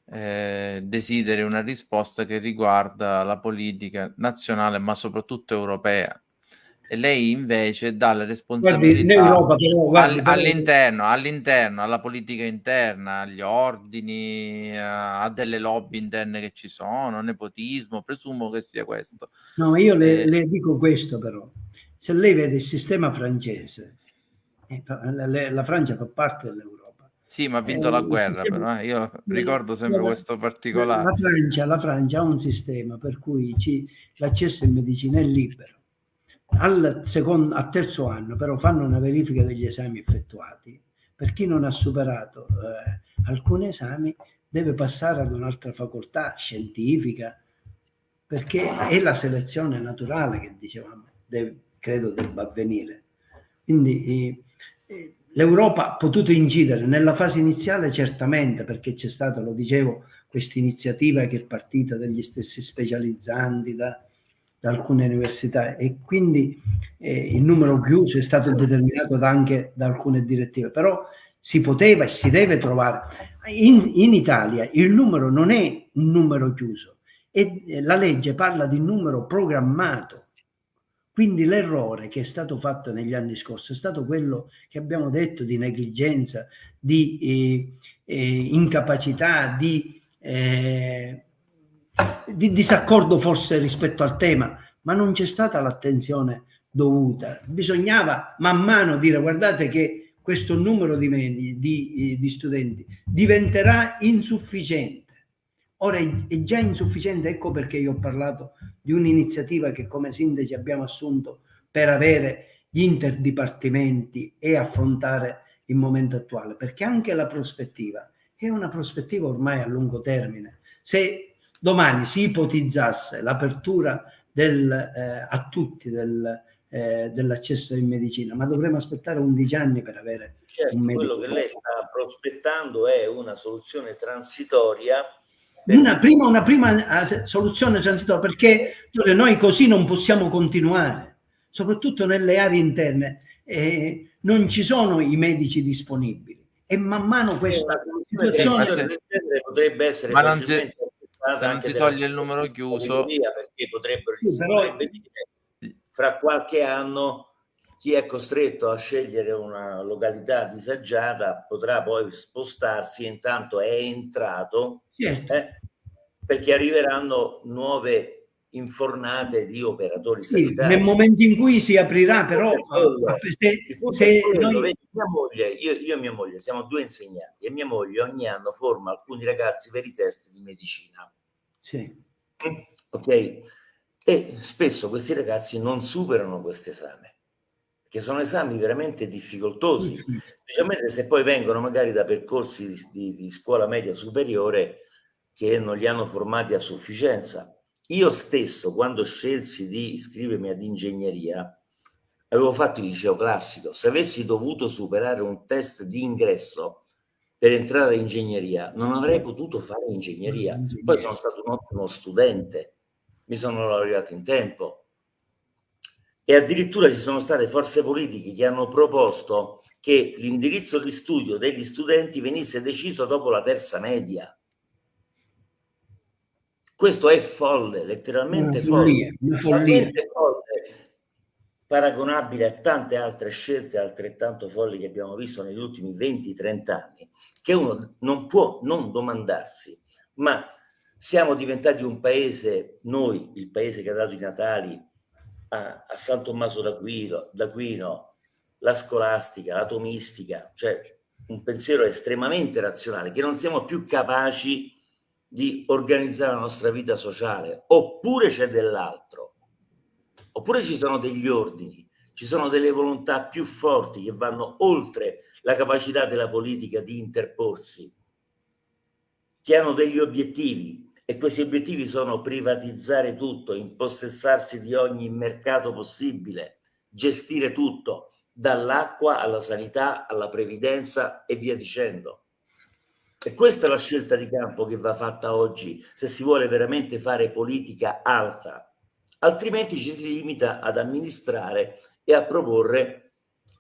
eh, desideri una risposta che riguarda la politica nazionale ma soprattutto europea e lei invece dà le responsabilità guardi, però, guardi, all, all'interno, all'interno, alla politica interna, agli ordini, a, a, delle lobby interne che ci sono, nepotismo, presumo che sia questo. No, io le, eh, le dico questo però, se lei vede il sistema francese, eh, la, la Francia fa parte dell'Europa, sì, ma ha vinto eh, la guerra, sistema... però eh. io ricordo sempre la, questo particolare. La Francia, la Francia, ha un sistema per cui l'accesso in medicina è libero al, secondo, al terzo anno però fanno una verifica degli esami effettuati. Per chi non ha superato eh, alcuni esami deve passare ad un'altra facoltà scientifica perché è la selezione naturale che dicevamo, deve, credo debba avvenire. Quindi eh, l'Europa ha potuto incidere nella fase iniziale certamente perché c'è stata, lo dicevo, questa iniziativa che è partita dagli stessi specializzanti, da, da alcune università e quindi eh, il numero chiuso è stato determinato da anche da alcune direttive, però si poteva e si deve trovare. In, in Italia il numero non è un numero chiuso e la legge parla di numero programmato. Quindi l'errore che è stato fatto negli anni scorsi è stato quello che abbiamo detto di negligenza, di eh, eh, incapacità, di eh, di disaccordo forse rispetto al tema, ma non c'è stata l'attenzione dovuta. Bisognava man mano dire guardate che questo numero di, di, di, di studenti diventerà insufficiente. Ora è già insufficiente, ecco perché io ho parlato di un'iniziativa che come sindaci abbiamo assunto per avere gli interdipartimenti e affrontare il momento attuale, perché anche la prospettiva è una prospettiva ormai a lungo termine. Se domani si ipotizzasse l'apertura del, eh, a tutti del, eh, dell'accesso in medicina, ma dovremo aspettare 11 anni per avere certo, un medico. Quello che lei sta prospettando è una soluzione transitoria. Una prima, una prima eh, soluzione transitoria perché noi così non possiamo continuare, soprattutto nelle aree interne. Eh, non ci sono i medici disponibili e man mano questa situazione potrebbe essere ma non si, se non si toglie il numero chiuso perché potrebbero sì, però... fra qualche anno chi è costretto a scegliere una località disagiata potrà poi spostarsi intanto è entrato certo. eh, perché arriveranno nuove infornate di operatori sì, sanitari. Nel momento in cui si aprirà però se, se quello, noi... mia moglie, io, io, e mia moglie siamo due insegnanti e mia moglie ogni anno forma alcuni ragazzi per i test di medicina. Sì. Ok? E spesso questi ragazzi non superano questo esame, che sono esami veramente difficoltosi, specialmente se poi vengono magari da percorsi di, di, di scuola media superiore che non li hanno formati a sufficienza. Io stesso, quando scelsi di iscrivermi ad ingegneria, avevo fatto il liceo classico. Se avessi dovuto superare un test di ingresso, per entrare in ingegneria, non avrei potuto fare ingegneria. Poi sono stato un ottimo studente, mi sono laureato in tempo. E addirittura ci sono state forze politiche che hanno proposto che l'indirizzo di studio degli studenti venisse deciso dopo la terza media. Questo è folle, letteralmente una follia, folle. Una follia. folle. Paragonabile a tante altre scelte altrettanto folli che abbiamo visto negli ultimi 20-30 anni, che uno non può non domandarsi, ma siamo diventati un paese, noi, il paese che ha dato i Natali a, a San Tommaso d'Aquino, d'Aquino, la scolastica, la tomistica, cioè un pensiero estremamente razionale, che non siamo più capaci di organizzare la nostra vita sociale, oppure c'è dell'altro Oppure ci sono degli ordini, ci sono delle volontà più forti che vanno oltre la capacità della politica di interporsi, che hanno degli obiettivi e questi obiettivi sono privatizzare tutto, impossessarsi di ogni mercato possibile, gestire tutto, dall'acqua alla sanità, alla previdenza e via dicendo. E questa è la scelta di campo che va fatta oggi se si vuole veramente fare politica alta altrimenti ci si limita ad amministrare e a proporre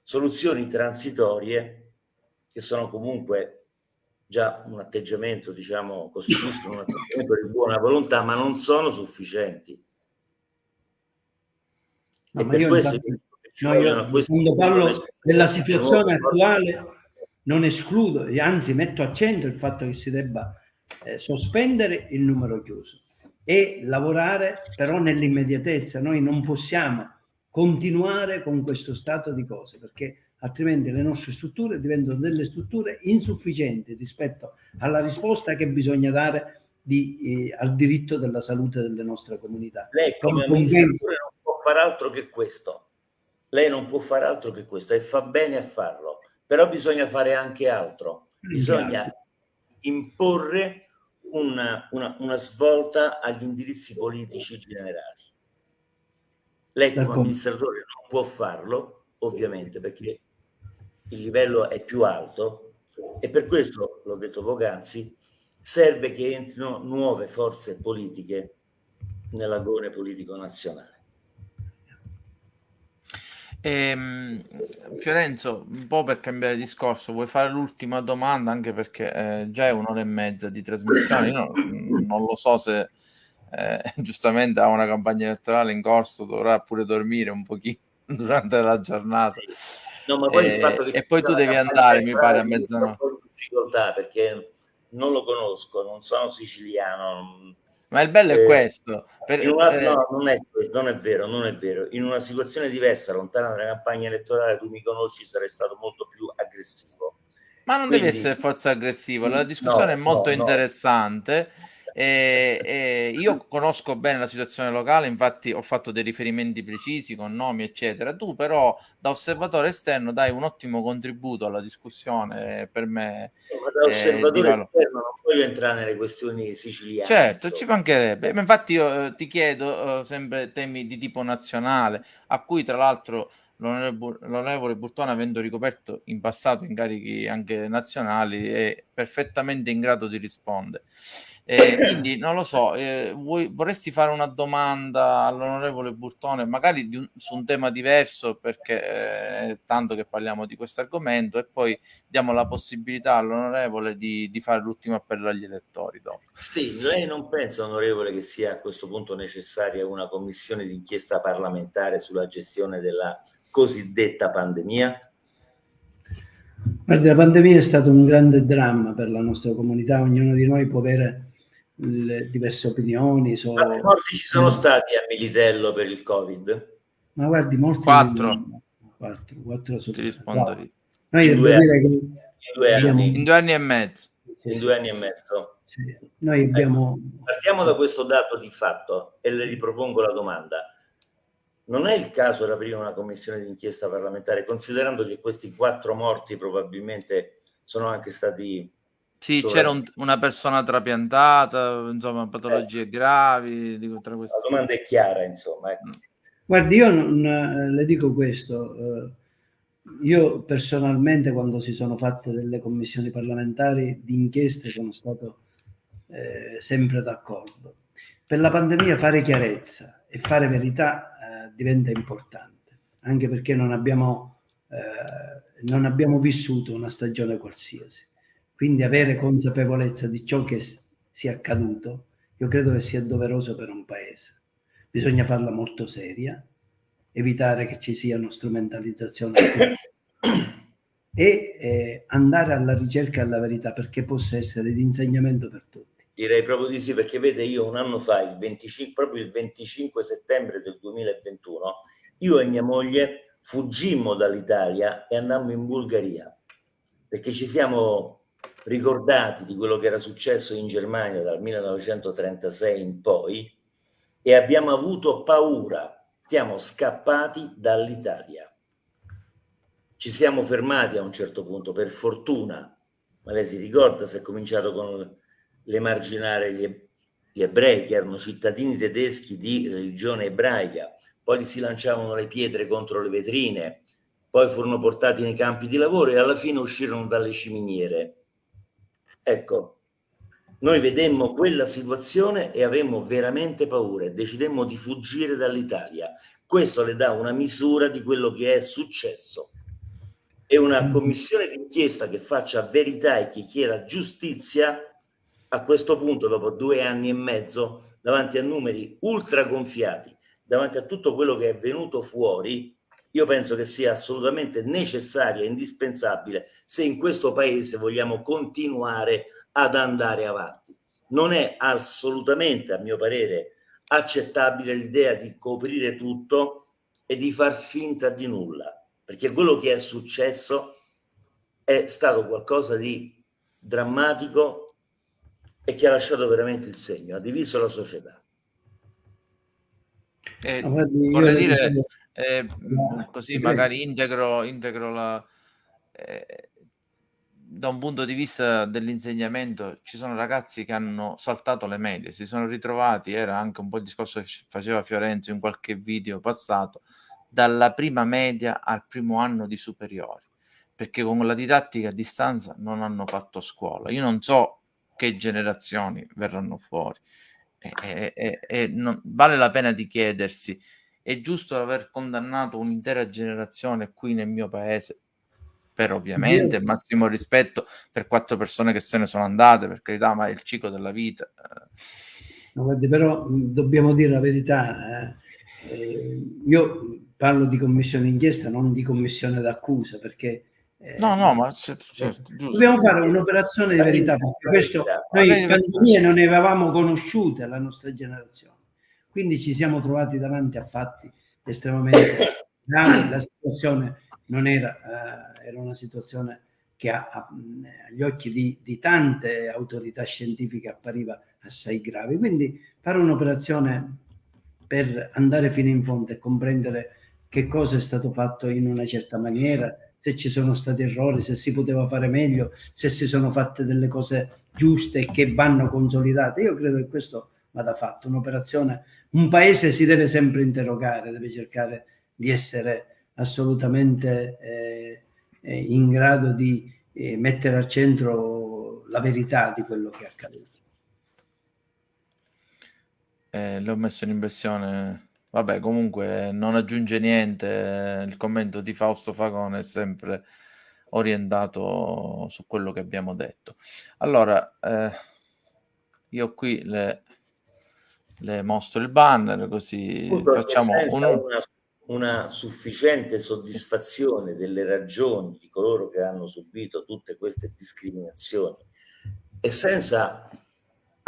soluzioni transitorie che sono comunque già un atteggiamento, diciamo, costituiscono un atteggiamento di buona volontà, ma non sono sufficienti. No, ma io, infatti, no, io quando parlo della situazione attuale non escludo, e anzi metto a centro il fatto che si debba eh, sospendere il numero chiuso e lavorare però nell'immediatezza. Noi non possiamo continuare con questo stato di cose perché altrimenti le nostre strutture diventano delle strutture insufficienti rispetto alla risposta che bisogna dare di, eh, al diritto della salute delle nostre comunità. Lei come amministratore non può fare altro che questo. Lei non può fare altro che questo e fa bene a farlo, però bisogna fare anche altro. Bisogna imporre una, una, una svolta agli indirizzi politici generali. Lei come amministratore non può farlo, ovviamente, perché il livello è più alto e per questo, l'ho detto poc'anzi, serve che entrino nuove forze politiche nell'agone politico nazionale. Ehm, Fiorenzo, un po' per cambiare discorso, vuoi fare l'ultima domanda anche perché eh, già è un'ora e mezza di trasmissione, io non, lo so se eh, giustamente ha una campagna elettorale in corso, dovrà pure dormire un pochino durante la giornata. No, poi eh, e poi tu devi andare, mi pare, a mezzanotte. Ho difficoltà perché non lo conosco, non sono siciliano, ma il bello è eh, questo. Per, una, eh, no, non è, non è vero, non è vero. In una situazione diversa, lontana dalla campagna elettorale, tu mi conosci, sarei stato molto più aggressivo. Ma non Quindi, deve essere forza aggressivo, la discussione no, è molto no, interessante. E, e io conosco bene la situazione locale, infatti ho fatto dei riferimenti precisi con nomi, eccetera. Tu, però, da osservatore esterno, dai un ottimo contributo alla discussione. Per me, ma da osservatore eh, esterno non voglio entrare nelle questioni siciliane. Certo, insomma. ci mancherebbe. Infatti, io eh, ti chiedo eh, sempre temi di tipo nazionale, a cui tra l'altro l'onorevole Burtone, avendo ricoperto in passato incarichi anche nazionali, è perfettamente in grado di rispondere. Eh, quindi non lo so, eh, vuoi, vorresti fare una domanda all'onorevole Burtone, magari un, su un tema diverso, perché eh, è tanto che parliamo di questo argomento, e poi diamo la possibilità all'onorevole di, di fare l'ultimo appello agli elettori. Dopo. Sì, lei non pensa, onorevole, che sia a questo punto necessaria una commissione d'inchiesta parlamentare sulla gestione della cosiddetta pandemia? Guardi, la pandemia è stato un grande dramma per la nostra comunità, ognuno di noi può avere le diverse opinioni. So... Quanti morti ci sono stati a Militello per il Covid? Ma guardi, morti... Quattro. Quattro, quattro Ti rispondo io. Noi in, due dire che in, due abbiamo... in due anni e mezzo. In due anni e mezzo. Sì. Noi abbiamo... Ecco, partiamo da questo dato di fatto e le ripropongo la domanda. Non è il caso di aprire una commissione d'inchiesta parlamentare, considerando che questi quattro morti probabilmente sono anche stati sì, c'era un, una persona trapiantata, insomma, patologie eh. gravi. Dico, tra queste... La domanda è chiara, insomma. Ecco. Guardi, io non, eh, le dico questo. Eh, io personalmente, quando si sono fatte delle commissioni parlamentari di inchieste, sono stato eh, sempre d'accordo. Per la pandemia fare chiarezza e fare verità eh, diventa importante, anche perché non abbiamo, eh, non abbiamo vissuto una stagione qualsiasi quindi avere consapevolezza di ciò che sia accaduto, io credo che sia doveroso per un paese. Bisogna farla molto seria evitare che ci siano strumentalizzazioni e eh, andare alla ricerca della verità perché possa essere di insegnamento per tutti. Direi proprio di sì, perché vede, io un anno fa, il 25, proprio il 25 settembre del 2021, io e mia moglie fuggimmo dall'Italia e andammo in Bulgaria, perché ci siamo ricordati di quello che era successo in Germania dal 1936 in poi e abbiamo avuto paura, siamo scappati dall'Italia. Ci siamo fermati a un certo punto, per fortuna, ma lei si ricorda se è cominciato con l'emarginare gli ebrei che erano cittadini tedeschi di religione ebraica, poi si lanciavano le pietre contro le vetrine, poi furono portati nei campi di lavoro e alla fine uscirono dalle ciminiere. Ecco, noi vedemmo quella situazione e avemmo veramente paura decidemmo di fuggire dall'Italia. Questo le dà una misura di quello che è successo. E una mm. commissione d'inchiesta che faccia verità e che chieda giustizia, a questo punto, dopo due anni e mezzo, davanti a numeri ultra gonfiati, davanti a tutto quello che è venuto fuori, io penso che sia assolutamente necessaria indispensabile se in questo paese vogliamo continuare ad andare avanti. Non è assolutamente, a mio parere, accettabile l'idea di coprire tutto e di far finta di nulla, perché quello che è successo è stato qualcosa di drammatico e che ha lasciato veramente il segno, ha diviso la società. Eh, vorrei dire, eh, così magari integro, integro la, eh, da un punto di vista dell'insegnamento ci sono ragazzi che hanno saltato le medie, si sono ritrovati, era anche un po' il discorso che faceva Fiorenzo in qualche video passato, dalla prima media al primo anno di superiori, perché con la didattica a distanza non hanno fatto scuola. Io non so che generazioni verranno fuori e, e, e, non, vale la pena di chiedersi, è giusto aver condannato un'intera generazione qui nel mio paese per ovviamente massimo rispetto per quattro persone che se ne sono andate, per carità, ma è il ciclo della vita. No, guardi, però dobbiamo dire la verità. Eh, eh, io parlo di commissione d'inchiesta, non di commissione d'accusa, perché eh, no, no, ma c- certo, dobbiamo fare un'operazione di verità, perché questo noi pandemie non ne avevamo conosciute la nostra generazione, quindi ci siamo trovati davanti a fatti estremamente gravi, la situazione non era, eh, era una situazione che a, a, agli occhi di, di, tante autorità scientifiche appariva assai grave. Quindi fare un'operazione per andare fino in fondo e comprendere che cosa è stato fatto in una certa maniera, se ci sono stati errori, se si poteva fare meglio, se si sono fatte delle cose giuste che vanno consolidate. Io credo che questo vada fatto, un'operazione, un paese si deve sempre interrogare, deve cercare di essere assolutamente eh, eh, in grado di eh, mettere al centro la verità di quello che è accaduto. Eh, l'ho messo in impressione. Vabbè, comunque non aggiunge niente. Il commento di Fausto Fagone è sempre orientato su quello che abbiamo detto. Allora, eh, io qui le, le mostro il banner così Tutto facciamo un, una una sufficiente soddisfazione delle ragioni di coloro che hanno subito tutte queste discriminazioni e senza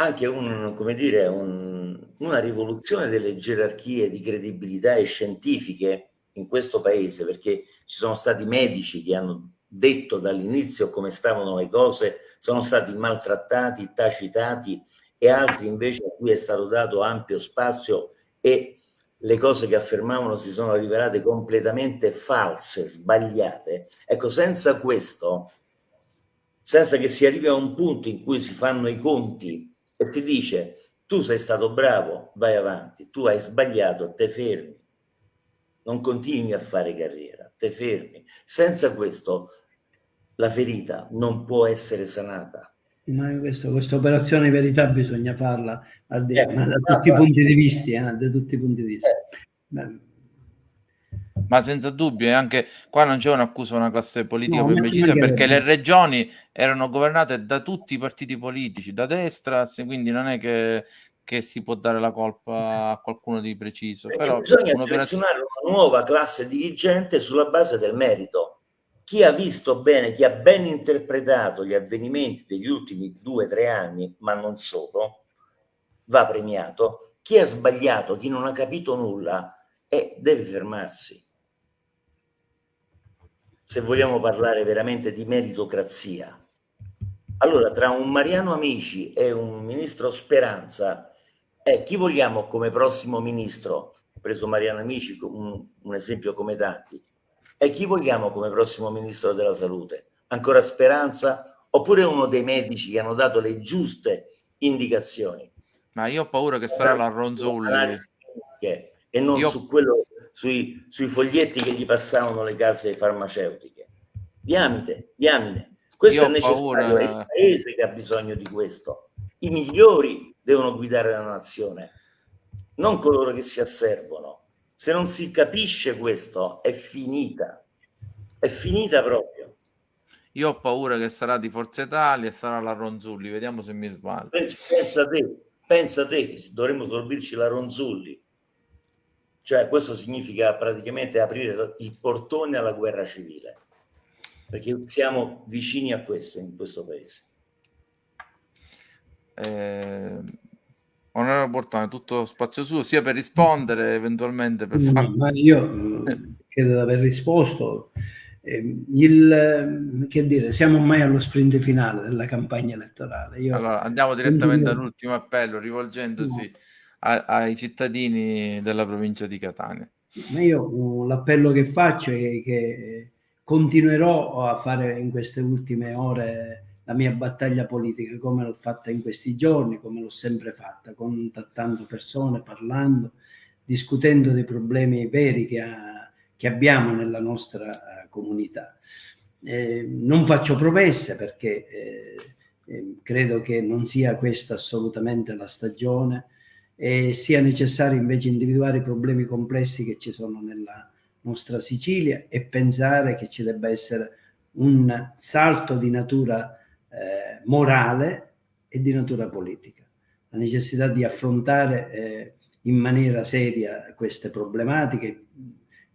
anche un, dire, un, una rivoluzione delle gerarchie di credibilità e scientifiche in questo paese, perché ci sono stati medici che hanno detto dall'inizio come stavano le cose, sono stati maltrattati, tacitati e altri invece a cui è stato dato ampio spazio e le cose che affermavano si sono rivelate completamente false, sbagliate. Ecco, senza questo, senza che si arrivi a un punto in cui si fanno i conti e si dice tu sei stato bravo, vai avanti, tu hai sbagliato, te fermi, non continui a fare carriera, te fermi. Senza questo la ferita non può essere sanata. Ma questo, questa operazione di verità bisogna farla di, eh, da tutti i punti di vista, eh, da tutti i punti di vista. Ma senza dubbio, anche qua non c'è un'accusa a una classe politica no, precisa perché le regioni erano governate da tutti i partiti politici, da destra, quindi non è che, che si può dare la colpa a qualcuno di preciso. Perché Però bisogna selezionare una nuova classe dirigente sulla base del merito. Chi ha visto bene, chi ha ben interpretato gli avvenimenti degli ultimi due o tre anni, ma non solo, va premiato. Chi ha sbagliato, chi non ha capito nulla, eh, deve fermarsi. Se vogliamo parlare veramente di meritocrazia. Allora, tra un Mariano Amici e un ministro Speranza, eh, chi vogliamo come prossimo ministro? Ho preso Mariano Amici, un, un esempio come tanti. E chi vogliamo come prossimo ministro della salute? Ancora Speranza? Oppure uno dei medici che hanno dato le giuste indicazioni? Ma io ho paura che sarà la Ronzulli. E non io... su quello, sui, sui foglietti che gli passavano le case farmaceutiche. Diamine, diamine. Questo io è necessario, paura... è il paese che ha bisogno di questo. I migliori devono guidare la nazione, non coloro che si asservono. Se non si capisce questo, è finita. È finita proprio. Io ho paura che sarà di Forza Italia e sarà la Ronzulli. Vediamo se mi sbaglio. Pensa, pensa te, pensa te che dovremmo sorbirci la Ronzulli. Cioè, questo significa praticamente aprire il portone alla guerra civile. Perché siamo vicini a questo in questo paese. Eh, onorevole Bortone, tutto spazio suo, sia per rispondere, eventualmente per fare... Ma io credo di aver risposto. Ehm, il, che dire, siamo ormai allo sprint finale della campagna elettorale. Io, allora, andiamo direttamente all'ultimo appello, rivolgendosi no. A, ai cittadini della provincia di Catania. Io l'appello che faccio è che continuerò a fare in queste ultime ore la mia battaglia politica come l'ho fatta in questi giorni, come l'ho sempre fatta, contattando persone, parlando, discutendo dei problemi veri che, ha, che abbiamo nella nostra uh, comunità. Eh, non faccio promesse perché eh, eh, credo che non sia questa assolutamente la stagione e sia necessario invece individuare i problemi complessi che ci sono nella nostra Sicilia e pensare che ci debba essere un salto di natura eh, morale e di natura politica. La necessità di affrontare eh, in maniera seria queste problematiche,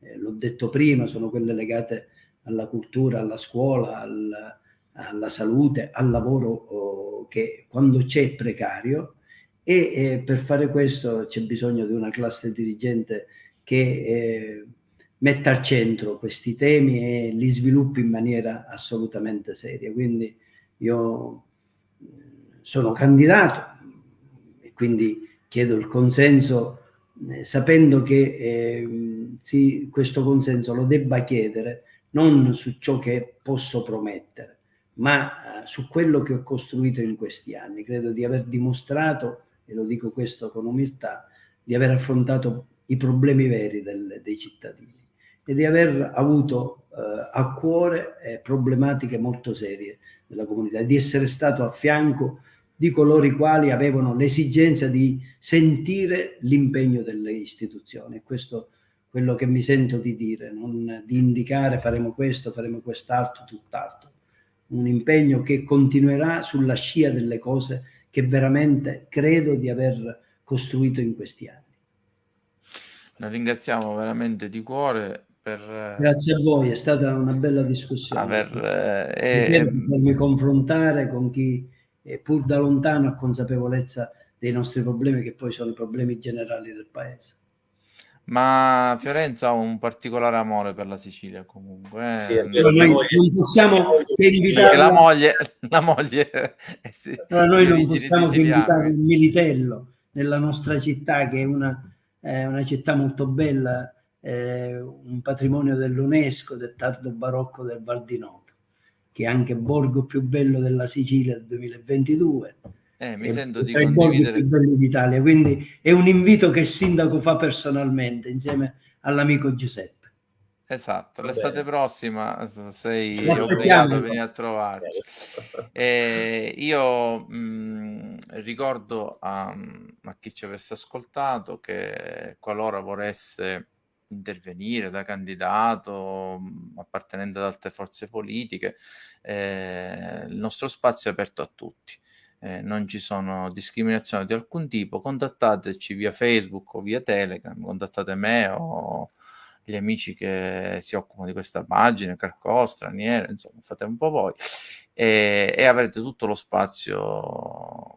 eh, l'ho detto prima, sono quelle legate alla cultura, alla scuola, al, alla salute, al lavoro oh, che quando c'è precario e eh, per fare questo c'è bisogno di una classe dirigente che eh, metta al centro questi temi e li sviluppi in maniera assolutamente seria. Quindi io eh, sono candidato e quindi chiedo il consenso eh, sapendo che eh, sì, questo consenso lo debba chiedere non su ciò che posso promettere, ma eh, su quello che ho costruito in questi anni. Credo di aver dimostrato, e lo dico questo con umiltà, di aver affrontato i problemi veri del, dei cittadini e di aver avuto eh, a cuore eh, problematiche molto serie della comunità di essere stato a fianco di coloro i quali avevano l'esigenza di sentire l'impegno delle istituzioni. Questo è quello che mi sento di dire, non di indicare faremo questo, faremo quest'altro, tutt'altro. Un impegno che continuerà sulla scia delle cose che veramente credo di aver costruito in questi anni. La ringraziamo veramente di cuore per... Grazie a voi, è stata una bella discussione. Aver, eh, e... confrontare con chi pur da lontano ha consapevolezza dei nostri problemi, che poi sono i problemi generali del paese. Ma Fiorenza ha un particolare amore per la Sicilia comunque. Eh. Sì, noi non possiamo che invitare la moglie, la moglie eh sì, noi non possiamo che invitare il Militello nella nostra città, che è una, è una città molto bella eh, un patrimonio dell'UNESCO del tardo barocco del Val di Noto, che è anche borgo più bello della Sicilia del 2022. Eh, mi sento di condividere. più belli d'Italia, quindi è un invito che il sindaco fa personalmente insieme all'amico Giuseppe. Esatto, l'estate prossima sei obbligato a venire a trovarci. E io mh, ricordo a, a, chi ci avesse ascoltato che qualora volesse intervenire da candidato appartenente ad altre forze politiche, eh, il nostro spazio è aperto a tutti. Eh, non ci sono discriminazioni di alcun tipo, contattateci via Facebook o via Telegram, contattate me o gli amici che si occupano di questa pagina, Carcò, Straniere, insomma, fate un po' voi e, e avrete tutto lo spazio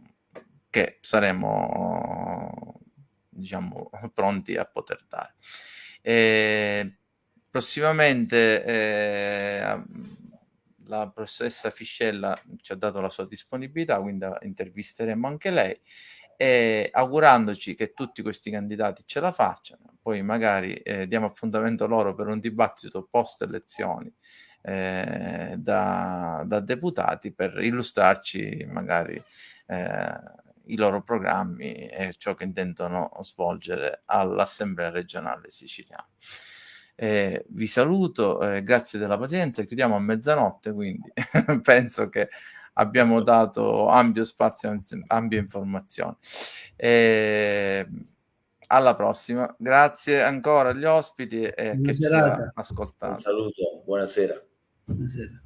che saremo diciamo pronti a poter dare. E, prossimamente eh, la professoressa Fiscella ci ha dato la sua disponibilità, quindi intervisteremo anche lei e augurandoci che tutti questi candidati ce la facciano, poi magari eh, diamo appuntamento loro per un dibattito post elezioni eh, da, da, deputati per illustrarci magari eh, i loro programmi e ciò che intendono svolgere all'Assemblea regionale siciliana. Eh, vi saluto, eh, grazie della pazienza, chiudiamo a mezzanotte, quindi penso che abbiamo dato ampio spazio, ampia informazione. Eh, alla prossima, grazie ancora agli ospiti e a chi ci ha ascoltato. Un saluto, buonasera. Buonasera.